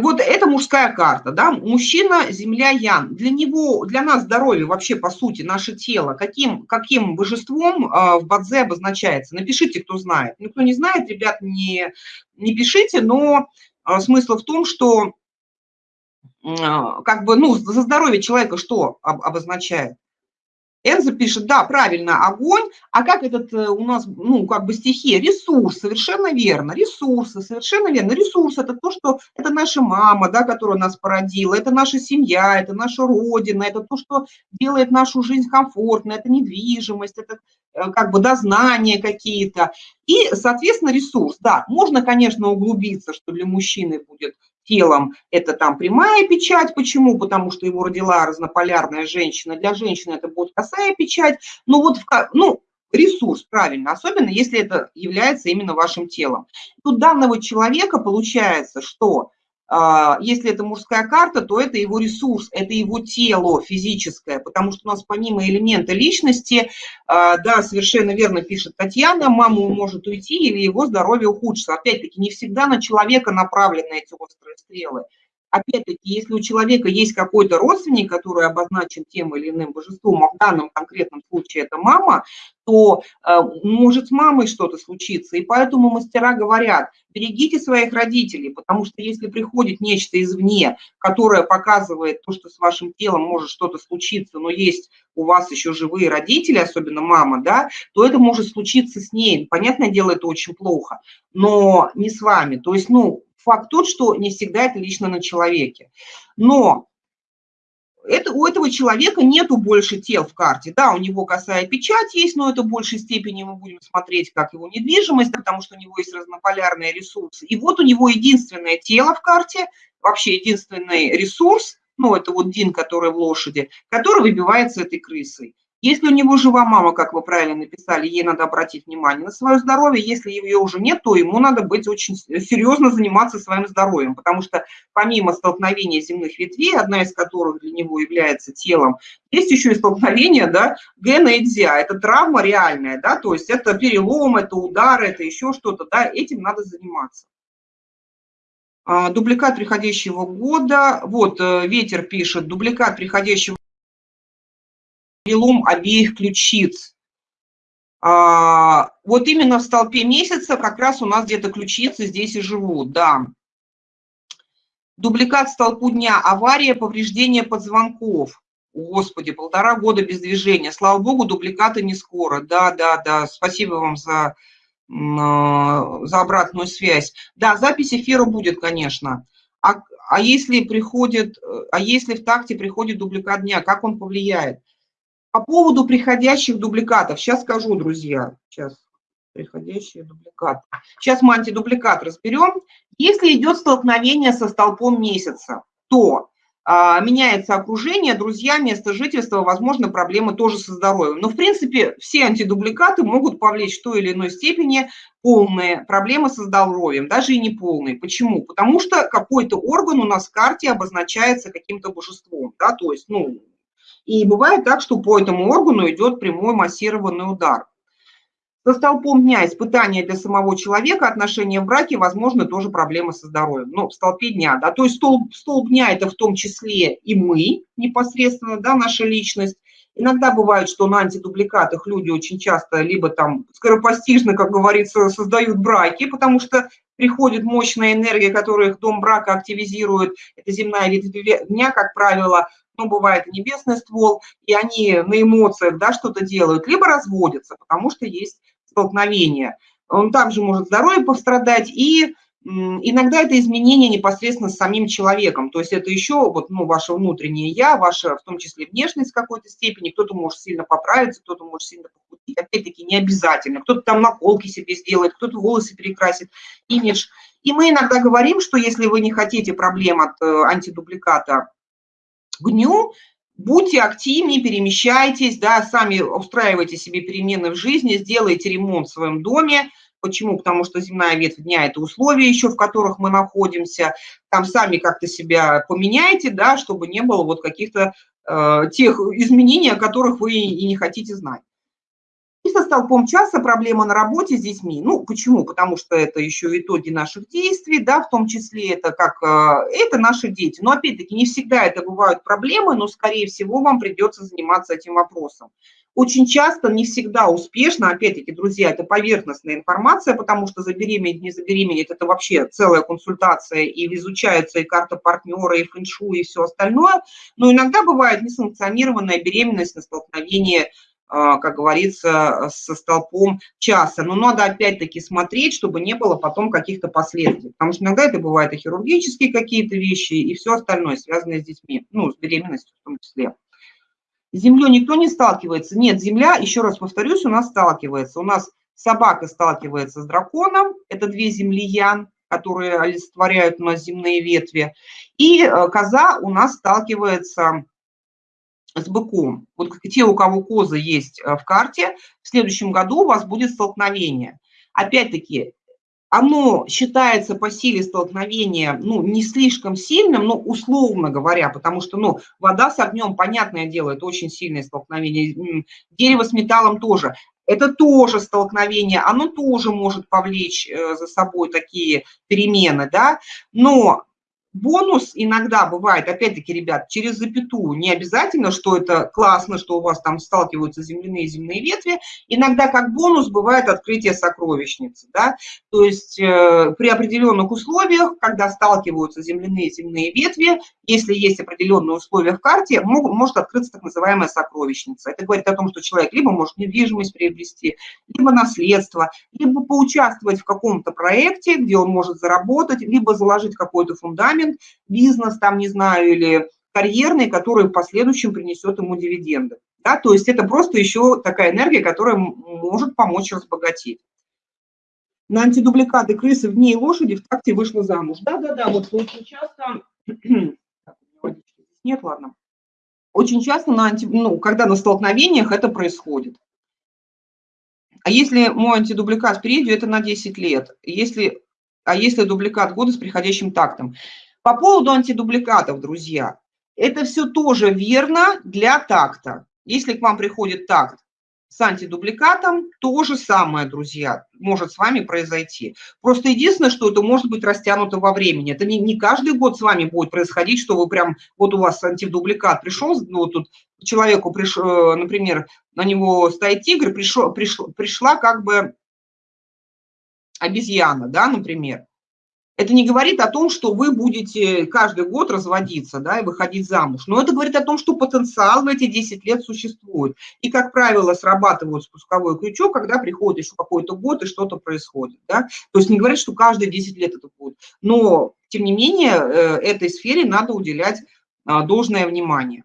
S1: вот это мужская карта, да, мужчина, земля, ян. Для него, для нас здоровье вообще, по сути, наше тело, каким, каким божеством а, в Бадзе обозначается? Напишите, кто знает. Ну, кто не знает, ребят, не, не пишите, но смысл в том, что а, как бы, ну, за здоровье человека что обозначает? Энза пишет, да, правильно, огонь, а как этот э, у нас, ну, как бы стихия, ресурс, совершенно верно, ресурсы, совершенно верно, ресурс – это то, что, это наша мама, да, которая нас породила, это наша семья, это наша родина, это то, что делает нашу жизнь комфортной, это недвижимость, это э, как бы дознания какие-то, и, соответственно, ресурс, да, можно, конечно, углубиться, что для мужчины будет телом это там прямая печать. Почему? Потому что его родила разнополярная женщина. Для женщины это будет косая печать. Ну вот, ну, ресурс, правильно, особенно если это является именно вашим телом. Тут данного человека получается, что если это мужская карта, то это его ресурс, это его тело физическое, потому что у нас помимо элемента личности, а, да, совершенно верно пишет Татьяна, мама может уйти или его здоровье ухудшится. Опять-таки, не всегда на человека направлены эти острые стрелы опять-таки, если у человека есть какой-то родственник, который обозначен тем или иным божеством, а в данном конкретном случае это мама, то э, может с мамой что-то случиться. И поэтому мастера говорят, берегите своих родителей, потому что если приходит нечто извне, которое показывает то, что с вашим телом может что-то случиться, но есть у вас еще живые родители, особенно мама, да, то это может случиться с ней. Понятное дело, это очень плохо, но не с вами. То есть, ну, факт тот, что не всегда это лично на человеке. Но это, у этого человека нету больше тел в карте. Да, у него косая печать есть, но это в большей степени мы будем смотреть как его недвижимость, потому что у него есть разнополярные ресурсы. И вот у него единственное тело в карте, вообще единственный ресурс, ну, это вот Дин, который в лошади, который выбивается этой крысой. Если у него жива мама, как вы правильно написали, ей надо обратить внимание на свое здоровье. Если ее уже нет, то ему надо быть очень серьезно заниматься своим здоровьем, потому что помимо столкновения земных ветвей, одна из которых для него является телом, есть еще и столкновение, да, гена и дзя. Это травма реальная, да, то есть это перелом, это удар, это еще что-то, да, этим надо заниматься. А, дубликат приходящего года. Вот, э, Ветер пишет, дубликат приходящего перелом обеих ключиц. А, вот именно в столпе месяца как раз у нас где-то ключицы здесь и живут, да. Дубликат столпу дня, авария, повреждение позвонков. Господи, полтора года без движения. Слава богу, дубликаты не скоро. Да, да, да, спасибо вам за за обратную связь. Да, запись эфира будет, конечно. А, а если приходит, а если в такте приходит дубликат дня, как он повлияет? По поводу приходящих дубликатов, сейчас скажу, друзья, сейчас приходящие дубликаты. Сейчас мы антидубликат разберем. Если идет столкновение со столпом месяца, то а, меняется окружение, друзья, место жительства, возможно, проблемы тоже со здоровьем. Но, в принципе, все антидубликаты могут повлечь в той или иной степени полные проблемы со здоровьем, даже и не полные. Почему? Потому что какой-то орган у нас в карте обозначается каким-то божеством, да, то есть, ну, и бывает так, что по этому органу идет прямой массированный удар. Со столпом дня испытания для самого человека, отношения в браке, возможно, тоже проблемы со здоровьем. Но в столпе дня, да, то есть столб, столб дня – это в том числе и мы непосредственно, да, наша личность. Иногда бывает, что на антидубликатах люди очень часто либо там скоропостижно, как говорится, создают браки, потому что приходит мощная энергия, которая их дом брака активизирует. Это земная ветвь дня, как правило, ну, бывает небесный ствол, и они на эмоциях, да, что-то делают, либо разводятся, потому что есть столкновения. Он также может здоровье пострадать, и иногда это изменение непосредственно с самим человеком. То есть это еще вот, ну, ваше внутреннее «я», ваша, в том числе, внешность в какой-то степени. Кто-то может сильно поправиться, кто-то может сильно похудеть. Опять-таки, не обязательно. Кто-то там наколки себе сделает, кто-то волосы перекрасит, имидж. И мы иногда говорим, что если вы не хотите проблем от э, антидубликата к дню, будьте активнее, перемещайтесь, да, сами устраивайте себе перемены в жизни, сделайте ремонт в своем доме. Почему? Потому что земная ветвь дня – это условия еще, в которых мы находимся. Там сами как-то себя поменяйте, да, чтобы не было вот каких-то э, тех изменений, о которых вы и не хотите знать. И со столпом часа проблема на работе с детьми. Ну, почему? Потому что это еще итоги наших действий, да, в том числе это как, э, это наши дети. Но опять-таки не всегда это бывают проблемы, но, скорее всего, вам придется заниматься этим вопросом. Очень часто, не всегда успешно, опять-таки, друзья, это поверхностная информация, потому что забеременеть, не забеременеть, это вообще целая консультация, и изучается и карта партнера, и фэншу, и все остальное. Но иногда бывает несанкционированная беременность на столкновении а, как говорится, со столпом часа. Но надо опять-таки смотреть, чтобы не было потом каких-то последствий. Потому что иногда это бывают и хирургические какие-то вещи, и все остальное, связанное с детьми, ну, с беременностью в том числе. С землей никто не сталкивается. Нет, земля, еще раз повторюсь, у нас сталкивается. У нас собака сталкивается с драконом, это две землиян, которые олицетворяют у нас земные ветви. И э, коза у нас сталкивается с быком. Вот те, у кого козы есть э, в карте, в следующем году у вас будет столкновение. Опять-таки, оно считается по силе столкновения, ну, не слишком сильным, но условно говоря, потому что, ну, вода с огнем, понятное дело, это очень сильное столкновение, дерево с металлом тоже. Это тоже столкновение, оно тоже может повлечь э, за собой такие перемены, да, но Бонус иногда бывает, опять-таки, ребят, через запятую. Не обязательно, что это классно, что у вас там сталкиваются земляные и земные ветви. Иногда как бонус бывает открытие сокровищницы. Да? То есть э, при определенных условиях, когда сталкиваются земляные и земные ветви, если есть определенные условия в карте, мог, может открыться так называемая сокровищница. Это говорит о том, что человек либо может недвижимость приобрести, либо наследство, либо поучаствовать в каком-то проекте, где он может заработать, либо заложить какой-то фундамент, инструмент, бизнес там, не знаю, или карьерный, который в последующем принесет ему дивиденды. Да, то есть это просто еще такая энергия, которая может помочь разбогатеть. На антидубликаты крысы в дни лошади в такте вышла замуж. Да-да-да, вот очень часто... Нет, ладно. Очень часто, на анти... ну, когда на столкновениях это происходит. А если мой антидубликат впереди, это на 10 лет. Если, а если дубликат года с приходящим тактом? По поводу антидубликатов, друзья, это все тоже верно для такта. Если к вам приходит такт с антидубликатом, то же самое, друзья, может с вами произойти. Просто единственное, что это может быть растянуто во времени. Это не, не каждый год с вами будет происходить, что вы прям, вот у вас антидубликат пришел, ну, тут человеку, приш, э, например, на него стоит тигр, пришел, пришла, пришла как бы обезьяна, да, например Это не говорит о том, что вы будете каждый год разводиться да, и выходить замуж. Но это говорит о том, что потенциал в эти 10 лет существует. И, как правило, срабатывает спусковой крючок, когда приходит еще какой-то год и что-то происходит. Да? То есть не говорит, что каждые 10 лет это будет. Но, тем не менее, э, этой сфере надо уделять а, должное внимание.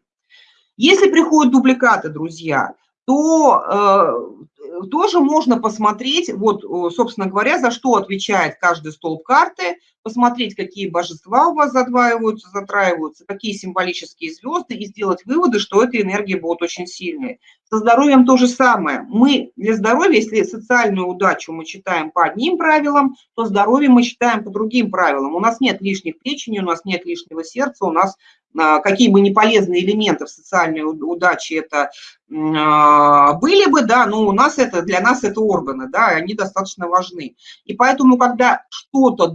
S1: Если приходят дубликаты, друзья, то э, тоже можно посмотреть, вот, собственно говоря, за что отвечает каждый столб карты, посмотреть, какие божества у вас задваиваются, затраиваются, какие символические звезды, и сделать выводы, что эта энергия будет очень сильной. Со здоровьем то же самое. Мы для здоровья, если социальную удачу мы читаем по одним правилам, то здоровье мы читаем по другим правилам. У нас нет лишних печени, у нас нет лишнего сердца, у нас а, какие бы неполезные элементы в социальной удаче это а, были бы, да, но у нас это, для нас это органы, да, они достаточно важны. И поэтому, когда что-то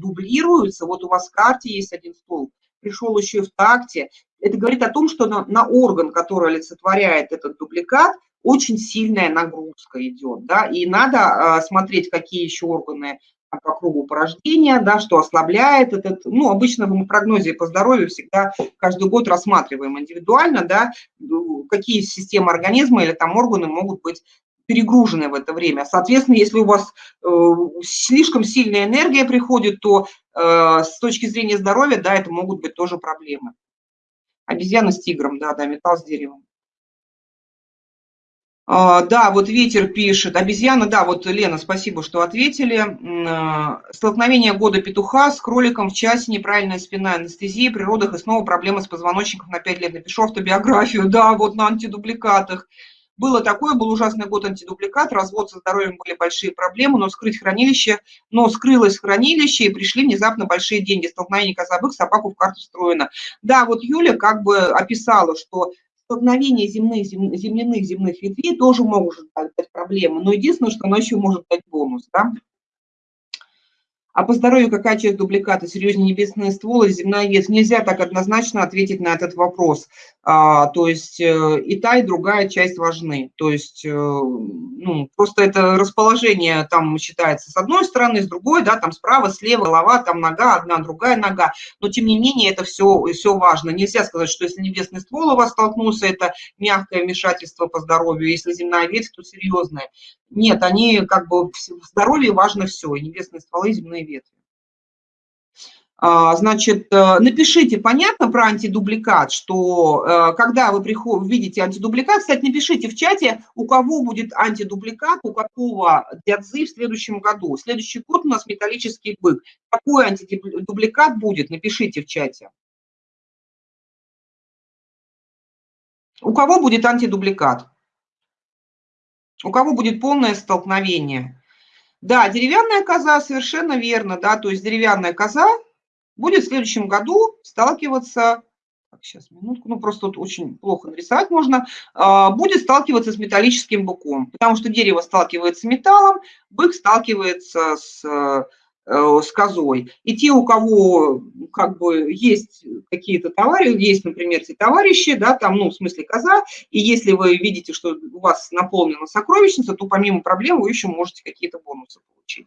S1: дублируется, вот у вас в карте есть один столб, пришел еще и в такте, это говорит о том, что на, на орган, который олицетворяет этот дубликат, очень сильная нагрузка идет, да, и надо а, смотреть, какие еще органы по кругу порождения, да, что ослабляет этот, ну, обычно в прогнозе по здоровью всегда каждый год рассматриваем индивидуально, да, какие системы организма или там органы могут быть перегружены в это время. Соответственно, если у вас э, слишком сильная энергия приходит, то э, с точки зрения здоровья, да, это могут быть тоже проблемы. Обезьяна с тигром, да, да, металл с деревом. А, да, вот ветер пишет. Обезьяна, да, вот Лена, спасибо, что ответили. А, столкновение года петуха с кроликом в часе, неправильная спина, анестезия, при родах и снова проблемы с позвоночником на 5 лет. Напишу автобиографию, да, вот на антидубликатах. Было такое, был ужасный год антидубликат, развод со здоровьем были большие проблемы, но скрыть хранилище, но скрылось хранилище и пришли внезапно большие деньги. Столкновение козабых, собаку в карту встроено. Да, вот Юля как бы описала, что столкновение земных, зем, земляных земных ветвей тоже может дать проблему, но единственное, что оно еще может дать бонус, да. А по здоровью какая часть дубликата? Серьезнее небесные стволы, земная ветвь? Нельзя так однозначно ответить на этот вопрос. А, то есть э, и та, и другая часть важны. То есть э, ну, просто это расположение там считается с одной стороны, с другой, да, там справа, слева, голова, там нога, одна, другая нога. Но тем не менее это все, все важно. Нельзя сказать, что если небесный ствол у вас столкнулся, это мягкое вмешательство по здоровью. Если земная ветвь, то серьезное. Нет, они как бы в здоровье важно все, и небесные стволы, и земные ветви. А, значит, э, напишите, понятно про антидубликат, что э, когда вы приход, видите антидубликат, кстати, напишите в чате, у кого будет антидубликат, у какого дядзы в следующем году. Следующий год у нас металлический бык. Какой антидубликат будет, напишите в чате. У кого будет антидубликат? У кого будет полное столкновение? Да, деревянная коза, совершенно верно, да, то есть деревянная коза будет в следующем году сталкиваться, так, сейчас, минутку, ну просто тут очень плохо нарисовать можно, а, будет сталкиваться с металлическим быком, потому что дерево сталкивается с металлом, бык сталкивается с с козой. И те, у кого как бы есть какие-то товарищи, есть, например, те товарищи, да, там, ну, в смысле коза, и если вы видите, что у вас наполнена сокровищница, то помимо проблем вы еще можете какие-то бонусы получить.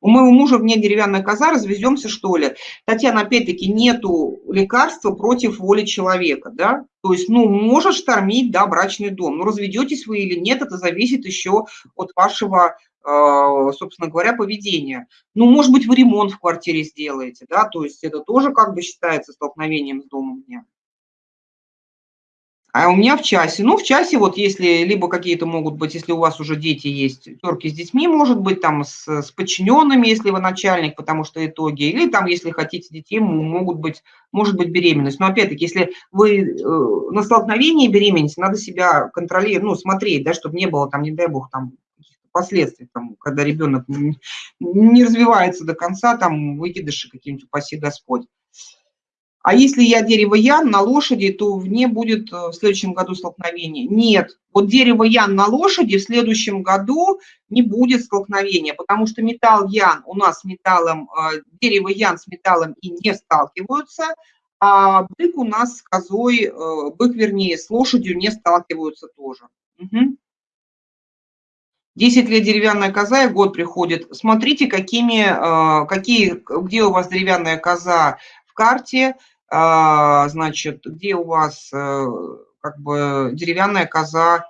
S1: У моего мужа мне деревянная коза, развеземся, что ли? Татьяна, опять-таки, нету лекарства против воли человека, да? То есть, ну, может штормить, да, брачный дом. Но разведетесь вы или нет, это зависит еще от вашего собственно говоря, поведения. Ну, может быть, вы ремонт в квартире сделаете, да, то есть это тоже как бы считается столкновением с домом дня. А у меня в часе, ну, в часе вот если либо какие-то могут быть, если у вас уже дети есть, терки с детьми, может быть, там с, с подчиненными, если вы начальник, потому что итоги, или там, если хотите детей, могут быть, может быть беременность. Но опять-таки, если вы э, на столкновении беременности, надо себя контролировать, ну, смотреть, да, чтобы не было там, не дай бог, там последствий, там, когда ребенок не, развивается до конца, там выкидыши какие-нибудь, упаси Господь. А если я дерево Ян на лошади, то в ней будет э, в следующем году столкновение. Нет, вот дерево Ян на лошади в следующем году не будет столкновения, потому что металл Ян у нас с металлом, э, дерево Ян с металлом и не сталкиваются, а бык у нас с козой, э, бык вернее с лошадью не сталкиваются тоже. Угу. 10 лет деревянная коза и год приходит. Смотрите, какими, э, какие, где у вас деревянная коза в карте, э, значит, где у вас э, как бы деревянная коза,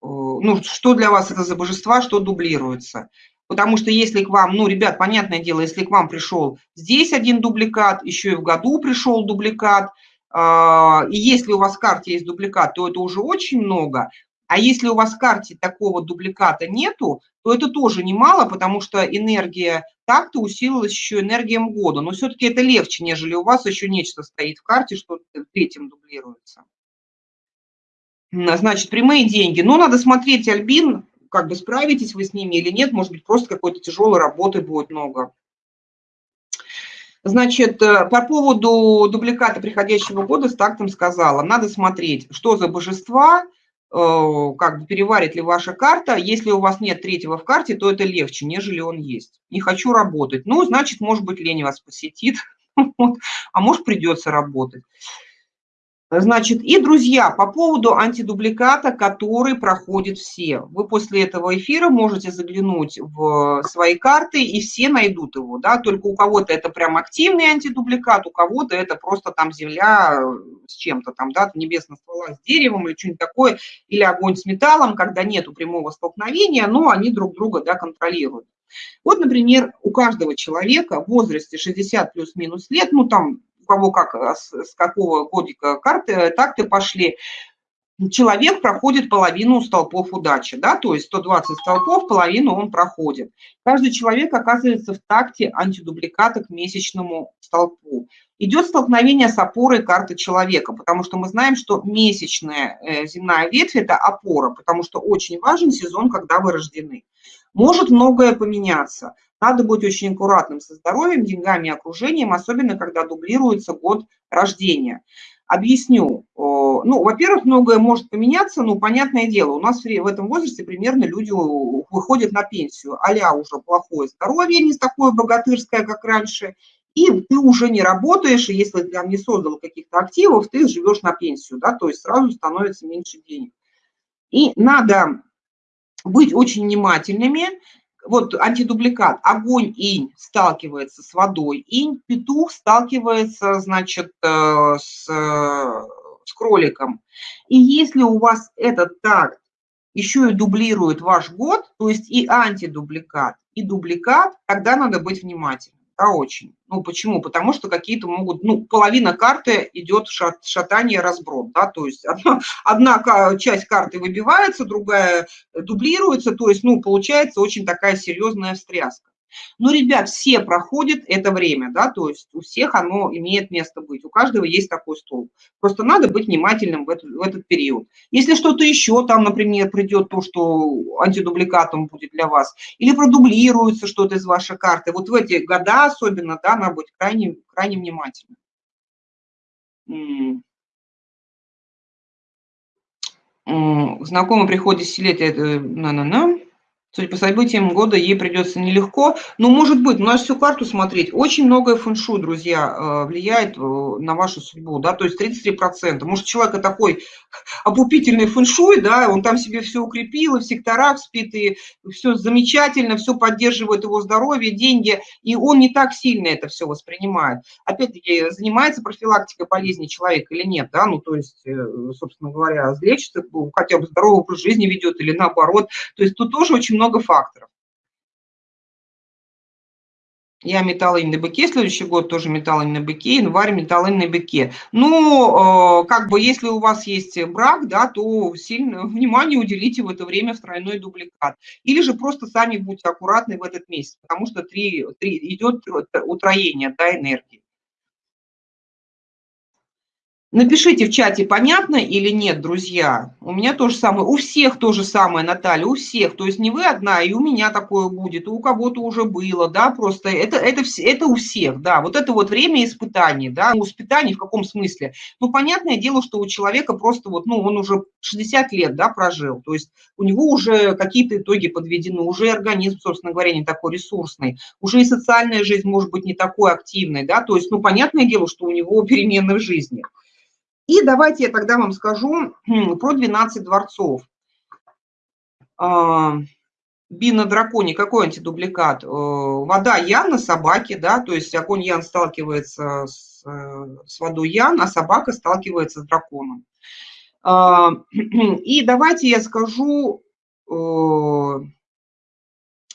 S1: ну, что для вас это за божества, что дублируется. Потому что если к вам, ну, ребят, понятное дело, если к вам пришел здесь один дубликат, еще и в году пришел дубликат, и если у вас в карте есть дубликат, то это уже очень много. А если у вас в карте такого дубликата нету, то это тоже немало, потому что энергия так-то усилилась еще энергием года. Но все-таки это легче, нежели у вас еще нечто стоит в карте, что третьим дублируется. Значит, прямые деньги. Но надо смотреть, Альбин, как бы справитесь вы с ними или нет. Может быть, просто какой-то тяжелой работы будет много. Значит, э, по поводу дубликата приходящего года с тактом сказала, надо смотреть, что за божества, как бы переварит ли ваша карта. Если у вас нет третьего в карте, то это легче, нежели он есть. Не хочу работать. Ну, значит, может быть, лень вас посетит, а может, придется работать. Значит, и, друзья, по поводу антидубликата, который проходит все. Вы после этого эфира можете заглянуть в свои карты, и все найдут его, да, только у кого-то это прям активный антидубликат, у кого-то это просто там земля э, с чем-то там, да, небесная ствола с деревом или что-нибудь такое, или огонь с металлом, когда нету прямого столкновения, но они друг друга, да, контролируют. Вот, например, у каждого человека в возрасте 60 плюс-минус лет, ну, там у кого как, а с какого годика карты, так ты пошли, человек проходит половину столпов удачи, да, то есть 120 столпов, половину он проходит. Каждый человек оказывается в такте антидубликата к месячному столпу. Идет столкновение с опорой карты человека, потому что мы знаем, что месячная э, земная ветвь – это опора, потому что очень важен сезон, когда вы рождены. Может многое поменяться. Надо быть очень аккуратным со здоровьем, деньгами и окружением, особенно когда дублируется год рождения. Объясню. Ну, во-первых, многое может поменяться, ну, понятное дело, у нас в этом возрасте примерно люди выходят на пенсию, а уже плохое здоровье, не такое богатырское, как раньше, и ты уже не работаешь, и если ты там не создал каких-то активов, ты живешь на пенсию, да, то есть сразу становится меньше денег. И надо быть очень внимательными, вот антидубликат, огонь инь сталкивается с водой, инь, петух сталкивается, значит, э, с, с кроликом. И если у вас этот так еще и дублирует ваш год, то есть и антидубликат, и дубликат, тогда надо быть внимательным да, очень. Ну, почему? Потому что какие-то могут, ну, половина карты идет шат, шатание, разброд, да, то есть одна, одна часть карты выбивается, другая дублируется, то есть, ну, получается очень такая серьезная встряска. Но, ребят, все проходят это время, да, то есть у всех оно имеет место быть, у каждого есть такой стол. Просто надо быть внимательным в этот, в этот период. Если что-то еще там, например, придет то, что антидубликатом будет для вас, или продублируется что-то из вашей карты, вот в эти года особенно, да, надо быть крайне, крайне внимательным. Знакомый приходит десятилетия, на-на-на. Судя по событиям года, ей придется нелегко. Но ну, может быть, у нас всю карту смотреть. Очень многое фэншуй, друзья, э, влияет э, на вашу судьбу, да, то есть 33%. Может, человек такой опупительный фэншуй, да, он там себе все укрепил, и в секторах спит, и все замечательно, все поддерживает его здоровье, деньги, и он не так сильно это все воспринимает. Опять-таки, занимается профилактикой болезни человек или нет, да, ну, то есть, э, собственно говоря, лечится, хотя бы здоровый образ жизни ведет или наоборот. То есть тут тоже очень много много факторов. Я металлин на быке, следующий год тоже металлин на быке, январь металлин на быке. Ну, э, как бы, если у вас есть брак, да, то сильно внимание уделите в это время в тройной дубликат. Или же просто сами будьте аккуратны в этот месяц, потому что три, три, идет утроение да, энергии. Напишите в чате, понятно или нет, друзья. У меня то же самое, у всех то же самое, Наталья, у всех. То есть не вы одна, и у меня такое будет, и у кого-то уже было, да, просто это, это, это у всех, да. Вот это вот время испытаний, да, испытаний в каком смысле? Ну, понятное дело, что у человека просто вот, ну, он уже 60 лет, да, прожил, то есть у него уже какие-то итоги подведены, уже организм, собственно говоря, не такой ресурсный, уже и социальная жизнь может быть не такой активной, да, то есть, ну, понятное дело, что у него перемены в жизни. И давайте я тогда вам скажу про 12 дворцов. А, Би на драконе, какой антидубликат? Э, вода Ян на собаке, да, то есть огонь Ян сталкивается с, э, с водой Ян, а собака сталкивается с драконом. А, и давайте я скажу,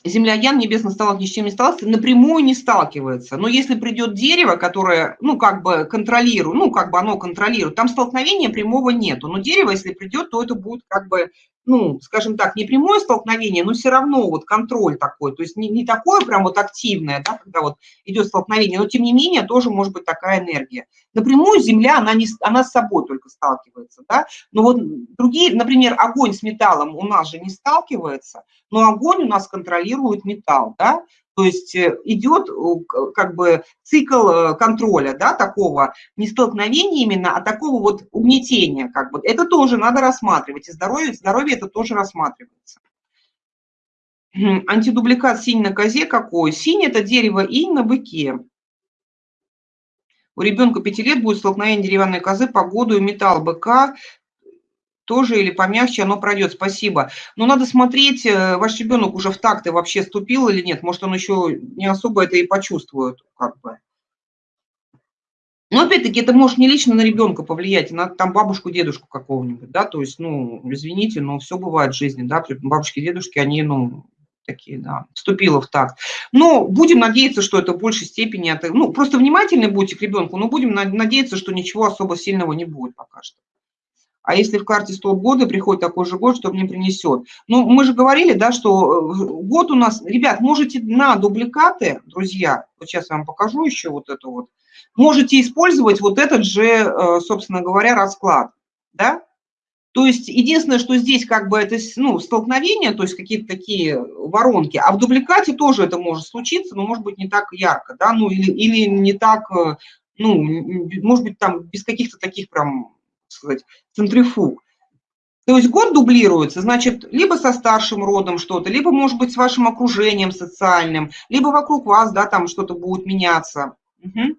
S1: Земля Ян, небесный столб ни с чем не сталкивается, напрямую не сталкивается. Но если придет дерево, которое, ну, как бы контролирует, ну, как бы оно контролирует, там столкновения прямого нету. Но дерево, если придет, то это будет как бы ну, скажем так, не прямое столкновение, но все равно вот контроль такой, то есть не, не такое прям вот активное, да, когда вот идет столкновение, но тем не менее тоже может быть такая энергия. Напрямую Земля, она, не, она с собой только сталкивается, да, но вот другие, например, огонь с металлом у нас же не сталкивается, но огонь у нас контролирует металл, да, то есть э, идет э, как бы цикл э, контроля, да, такого, не столкновения именно, а такого вот угнетения, как бы. Это тоже надо рассматривать, и здоровье, здоровье это тоже рассматривается. Антидубликат синь на козе какой? Синь – это дерево инь на быке. У ребенка 5 лет будет столкновение деревянной козы, погоду и металл быка тоже или помягче оно пройдет. Спасибо. Но надо смотреть, э, ваш ребенок уже в такты вообще ступил или нет. Может, он еще не особо это и почувствует, как бы. Но опять-таки это может не лично на ребенка повлиять, на там бабушку, дедушку какого-нибудь, да, то есть, ну, извините, но все бывает в жизни, да, бабушки, дедушки, они, ну, такие, да, вступила в такт. Но будем надеяться, что это в большей степени, ну, просто внимательны будьте к ребенку, но будем надеяться, что ничего особо сильного не будет пока что. А если в карте столб года приходит такой же год, что мне принесет? Ну, мы же говорили, да, что э, год у нас... Ребят, можете на дубликаты, друзья, вот сейчас я вам покажу еще вот это вот, можете использовать вот этот же, э, собственно говоря, расклад, да? То есть единственное, что здесь как бы это ну, столкновение, то есть какие-то такие воронки, а в дубликате тоже это может случиться, но может быть не так ярко, да, ну или, или не так, э, ну, может быть там без каких-то таких прям сказать, центрифуг. То есть год дублируется, значит, либо со старшим родом что-то, либо, может быть, с вашим окружением социальным, либо вокруг вас, да, там что-то будет меняться. Угу.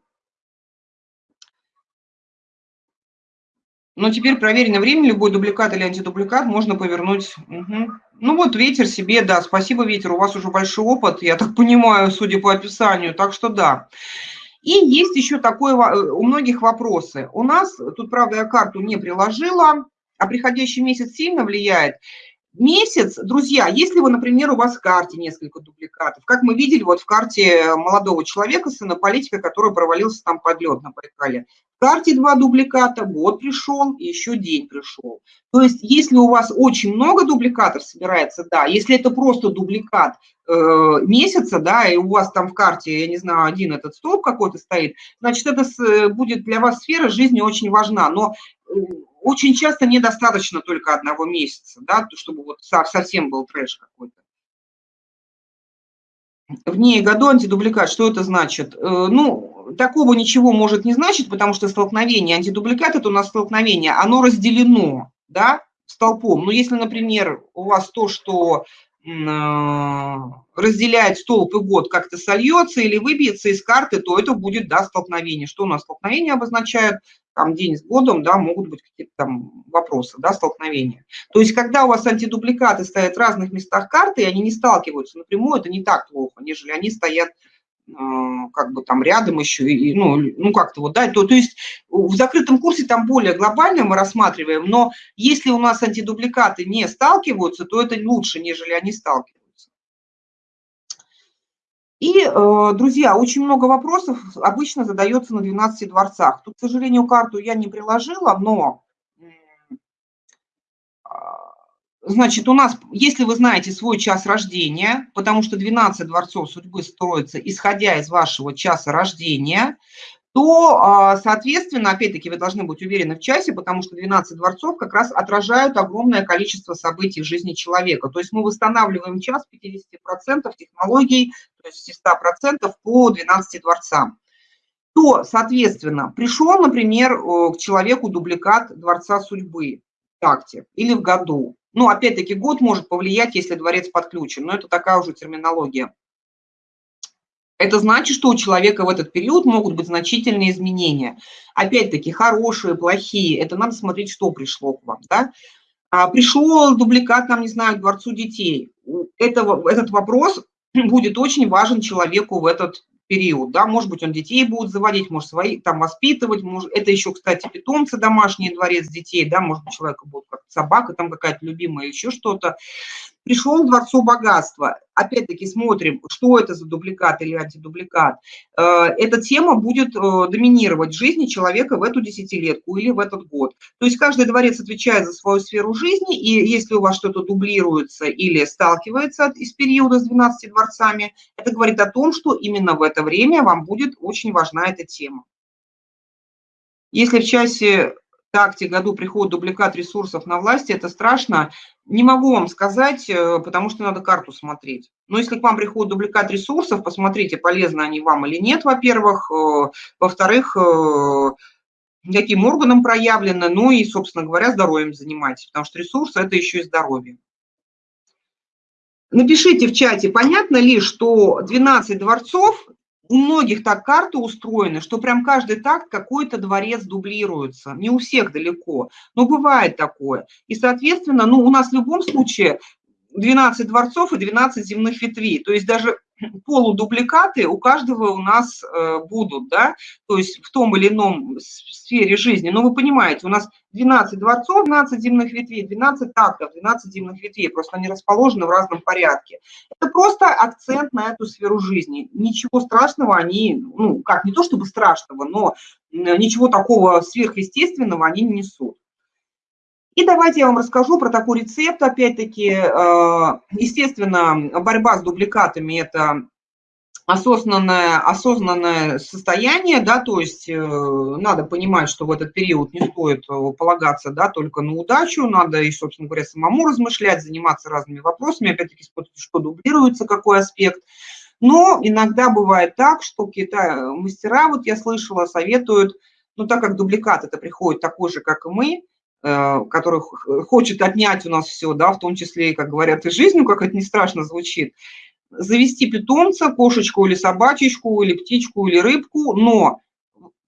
S1: Но теперь проверено время, любой дубликат или антидубликат можно повернуть. Угу. Ну вот ветер себе, да, спасибо ветер, у вас уже большой опыт, я так понимаю, судя по описанию, так что да. И есть еще такое э, у многих вопросы. У нас, тут, правда, я карту не приложила, а приходящий месяц сильно влияет. Месяц, друзья, если вы, например, у вас в карте несколько дубликатов, как мы видели вот в карте молодого человека, сына политика, который провалился там под лед на Байкале, в карте два дубликата, год пришел, и еще день пришел. То есть если у вас очень много дубликатов собирается, да, если это просто дубликат э, месяца, да, и у вас там в карте, я не знаю, один этот столб какой-то стоит, значит, это с, будет для вас сфера жизни очень важна. Но э, очень часто недостаточно только одного месяца, да, чтобы вот совсем был трэш какой-то. Вне году антидубликат, что это значит? Э, ну, такого ничего может не значить, потому что столкновение, антидубликат – это у нас столкновение, оно разделено, да, столпом. Но если, например, у вас то, что э, разделяет столб и год, как-то сольется или выбьется из карты, то это будет, да, столкновение. Что у нас столкновение обозначает? Там день с годом, да, могут быть какие-то там вопросы, да, столкновения. То есть, когда у вас антидубликаты стоят в разных местах карты, и они не сталкиваются напрямую, это не так плохо, нежели они стоят э, как бы там рядом еще, и, ну, ну как-то вот, да, то, то есть в закрытом курсе там более глобально мы рассматриваем, но если у нас антидубликаты не сталкиваются, то это лучше, нежели они сталкиваются. И, э, друзья, очень много вопросов обычно задается на 12 дворцах. Тут, к сожалению, карту я не приложила, но, а, значит, у нас, если вы знаете свой час рождения, потому что 12 дворцов судьбы строятся, исходя из вашего часа рождения, то, а, соответственно, опять-таки вы должны быть уверены в часе, потому что 12 дворцов как раз отражают огромное количество событий в жизни человека. То есть мы восстанавливаем час 50% технологий, то есть 100% по 12 дворцам. То, соответственно, пришел, например, к человеку дубликат Дворца судьбы в такте или в году. Ну, опять-таки, год может повлиять, если дворец подключен, но это такая уже терминология. Это значит, что у человека в этот период могут быть значительные изменения. Опять-таки, хорошие, плохие, это надо смотреть, что пришло к вам. Да? А, пришел дубликат, там, не знаю, к Дворцу детей. Этого, этот вопрос будет очень важен человеку в этот период, да, может быть, он детей будет заводить, может, свои там воспитывать, может, это еще, кстати, питомцы домашние, дворец детей, да, может быть, человека будет как собака там какая-то любимая, еще что-то. Пришел в Дворцу богатства, опять-таки смотрим, что это за дубликат или антидубликат. Э, эта тема будет э, доминировать в жизни человека в эту десятилетку или в этот год. То есть каждый дворец отвечает за свою сферу жизни, и если у вас что-то дублируется или сталкивается из периода с 12 дворцами, это говорит о том, что именно в это время вам будет очень важна эта тема. Если в часе такте году приходит дубликат ресурсов на власти, это страшно. Не могу вам сказать, э, потому что надо карту смотреть. Но если к вам приходит дубликат ресурсов, посмотрите, полезны они вам или нет, во-первых. Э, во-вторых, э, каким органом проявлено, ну и, собственно говоря, здоровьем занимайтесь, потому что ресурсы – это еще и здоровье. Напишите в чате, понятно ли, что 12 дворцов у многих так карты устроены, что прям каждый такт какой-то дворец дублируется. Не у всех далеко, но бывает такое. И, соответственно, ну, у нас в любом случае 12 дворцов и 12 земных ветвей. То есть даже полудубликаты у каждого у нас э, будут, да, то есть в том или ином сфере жизни. Но вы понимаете, у нас 12 дворцов, 12 земных ветвей, 12 тактов, 12 земных ветвей, просто они расположены в разном порядке. Это просто акцент на эту сферу жизни. Ничего страшного они, ну, как, не то чтобы страшного, но ничего такого сверхъестественного они не несут. И давайте я вам расскажу про такой рецепт, опять-таки, э, естественно, борьба с дубликатами – это осознанное, осознанное состояние, да, то есть э, надо понимать, что в этот период не стоит э, полагаться, да, только на удачу, надо и, собственно говоря, самому размышлять, заниматься разными вопросами, опять-таки, что дублируется, какой аспект. Но иногда бывает так, что какие-то мастера, вот я слышала, советуют, ну, так как дубликат это приходит такой же, как и мы, который хочет отнять у нас все, да, в том числе, как говорят, и жизнь, ну, как это не страшно звучит, завести питомца, кошечку или собачечку, или птичку, или рыбку, но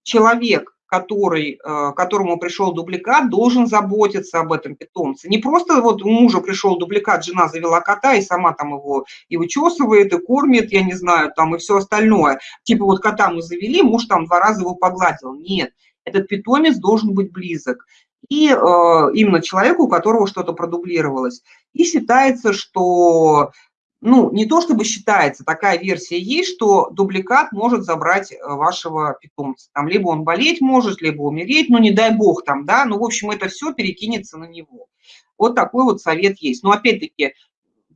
S1: человек, который, э, которому пришел дубликат, должен заботиться об этом питомце. Не просто вот у мужа пришел дубликат, жена завела кота и сама там его и вычесывает, и кормит, я не знаю, там и все остальное. Типа вот кота мы завели, муж там два раза его погладил. Нет, этот питомец должен быть близок и э, именно человеку, у которого что-то продублировалось. И считается, что, ну, не то чтобы считается, такая версия есть, что дубликат может забрать э, вашего питомца. Там либо он болеть может, либо умереть, ну, не дай бог там, да, ну, в общем, это все перекинется на него. Вот такой вот совет есть. Но опять-таки,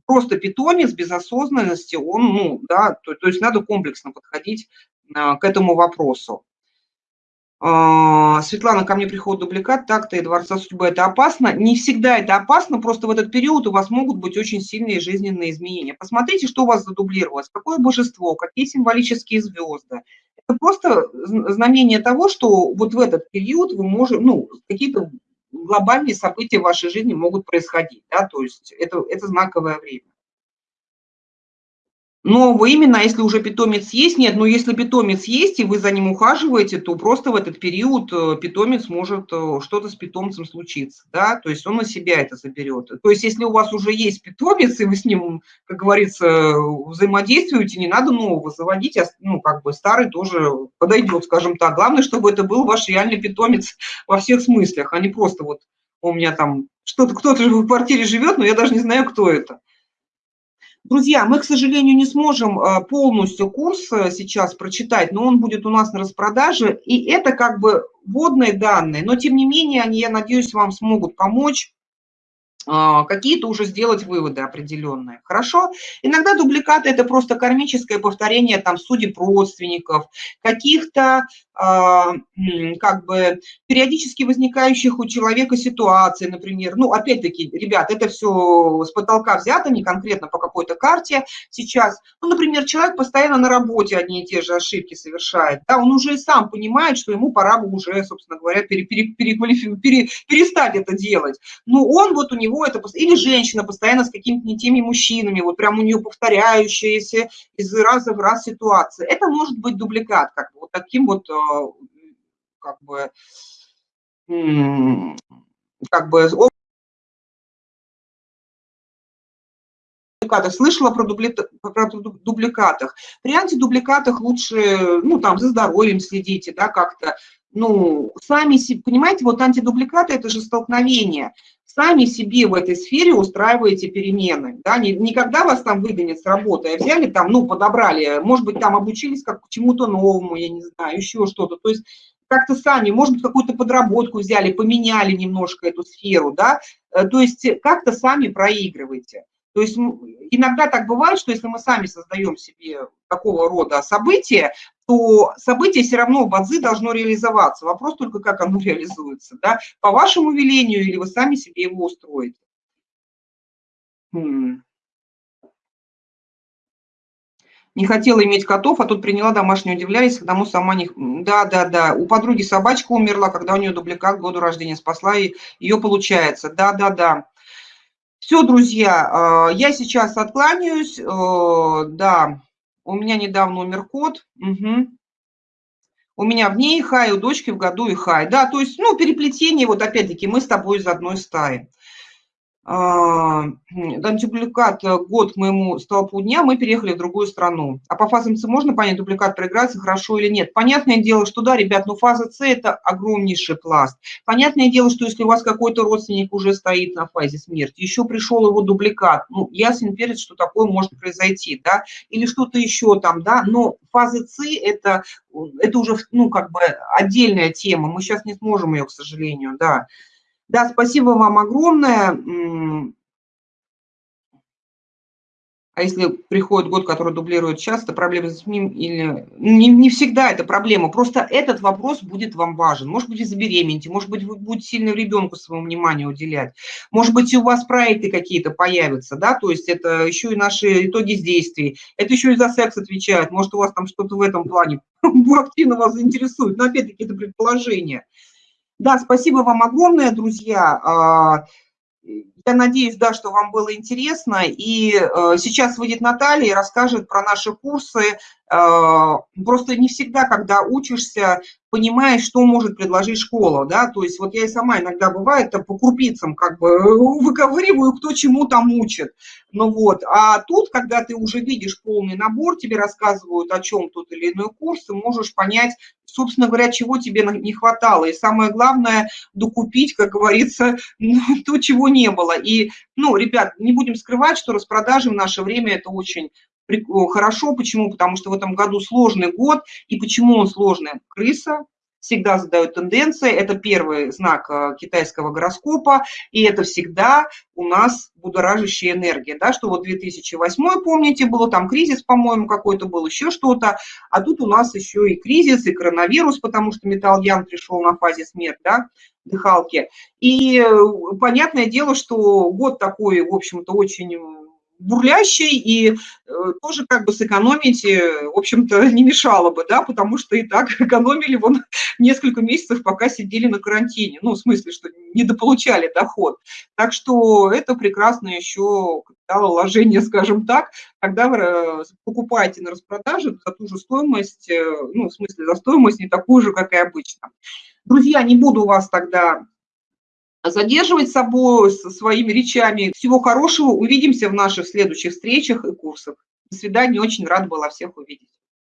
S1: просто питомец без осознанности, он, ну, да, то, то есть надо комплексно подходить а, к этому вопросу. А, Светлана, ко мне приходит дубликат, так-то и Дворца судьбы. Это опасно? Не всегда это опасно, просто в этот период у вас могут быть очень сильные жизненные изменения. Посмотрите, что у вас задублировалось, какое божество, какие символические звезды. Это просто знамение того, что вот в этот период вы можете, ну, какие-то глобальные события в вашей жизни могут происходить, да, то есть это, это знаковое время. Но именно, если уже питомец есть, нет, но если питомец есть, и вы за ним ухаживаете, то просто в этот период э, питомец может, э, что-то с питомцем случиться, да, то есть он на себя это заберет. То есть если у вас уже есть питомец, и вы с ним, как говорится, взаимодействуете, не надо нового заводить, а, ну, как бы старый тоже подойдет, скажем так. Главное, чтобы это был ваш реальный питомец во всех смыслах, а не просто вот у меня там что-то, кто-то в квартире живет, но я даже не знаю, кто это. Друзья, мы, к сожалению, не сможем э, полностью курс э, сейчас прочитать, но он будет у нас на распродаже, и это как бы вводные данные, но тем не менее они, я надеюсь, вам смогут помочь а, какие-то уже сделать выводы определенные. Хорошо? Иногда дубликаты – это просто кармическое повторение там судеб родственников, каких-то как бы периодически возникающих у человека ситуаций, например. Ну, опять-таки, ребят, это все с потолка взято, не конкретно по какой-то карте сейчас. Ну, например, человек постоянно на работе одни и те же ошибки совершает, да, он уже и сам понимает, что ему пора бы уже, собственно говоря, пере, пере, пере, пере, перестать это делать. Но он вот у него это, или женщина постоянно с какими-то не теми мужчинами, вот прям у нее повторяющиеся из раза в раз ситуации. Это может быть дубликат, как бы вот таким вот а, как бы, как бы дубликатах, слышала про, дубли, про дубликатах. При антидубликатах лучше, ну, там, за здоровьем следите, да, как-то. Ну, сами, понимаете, вот антидубликаты – это же столкновение Сами себе в этой сфере устраиваете перемены, да, не, не когда вас там выгонят с работы, а взяли там, ну, подобрали, может быть, там обучились как чему-то новому, я не знаю, еще что-то. То есть как-то сами, может быть, какую-то подработку взяли, поменяли немножко эту сферу, да, э, то есть как-то сами проигрываете. То есть иногда так бывает, что если мы сами создаем себе такого рода события, то событие все равно в бадзи должно реализоваться. Вопрос только, как оно реализуется, да, по вашему велению или вы сами себе его устроите. Не хотела иметь котов, а тут приняла домашнюю, удивлялись, мы сама не... Да, да, да. У подруги собачка умерла, когда у нее дубликат к году рождения спасла, и ее получается. Да, да, да. Все, друзья, э, я сейчас откланяюсь. Э, да, у меня недавно умер кот. Угу. У меня в ней хай, у дочки в году и хай. Да, то есть, ну, переплетение, вот опять-таки, мы с тобой из одной стаи. Дубликат э, год к моему столпу дня, мы переехали в другую страну. А по фазам С можно понять, дубликат проиграется хорошо или нет? Понятное дело, что да, ребят, но фаза С – это огромнейший пласт. Понятное дело, что если у вас какой-то родственник уже стоит на фазе смерти, еще пришел его дубликат, ну, ясен перед, что такое может произойти, да, или что-то еще там, да, но фаза С – это, это уже, ну, как бы отдельная тема, мы сейчас не сможем ее, к сожалению, да. Да, спасибо вам огромное. А если приходит год, который дублирует часто, проблемы с ним или... Не, не всегда это проблема, просто этот вопрос будет вам важен. Может быть, вы забеременеете, может быть, вы будете сильно ребенку своему внимание уделять. Может быть, у вас проекты какие-то появятся, да, то есть это еще и наши итоги действий. Это еще и за секс отвечает. Может, у вас там что-то в этом плане активно вас заинтересует. Но опять-таки это предположение. Да, спасибо вам огромное, друзья. А, я надеюсь, да, что вам было интересно. И э, сейчас выйдет Наталья и расскажет про наши курсы. Э, просто не всегда, когда учишься, понимаешь, что может предложить школа, да, то есть вот я и сама иногда бывает по крупицам как бы выковыриваю, кто чему там учит, ну вот, а тут, когда ты уже видишь полный набор, тебе рассказывают, о чем тот или иной курс, ты можешь понять, собственно говоря, чего тебе не хватало, и самое главное, докупить, как говорится, то, чего не было, и, ну, ребят, не будем скрывать, что распродажи в наше время это очень хорошо. Почему? Потому что в этом году сложный год. И почему он сложный? Крыса, всегда задают тенденции. Это первый знак э, китайского гороскопа, и это всегда у нас будоражащая энергия, да, что вот 2008, помните, было там кризис, по-моему, какой-то был, еще что-то, а тут у нас еще и кризис, и коронавирус, потому что металл Ян пришел на фазе смерти, да, дыхалки. И э, понятное дело, что год такой, в общем-то, очень бурлящий, и э, тоже как бы сэкономить, э, в общем-то, не мешало бы, да, потому что и так экономили вон несколько месяцев, пока сидели на карантине, ну, в смысле, что недополучали доход. Так что это прекрасно еще капиталовложение, скажем так, когда вы э, покупаете на распродаже за ту же стоимость, ну, в смысле, за стоимость не такую же, как и обычно. Друзья, не буду вас тогда задерживать собой со своими речами. Всего хорошего. Увидимся в наших следующих встречах и курсах. До свидания. Очень рада была всех увидеть.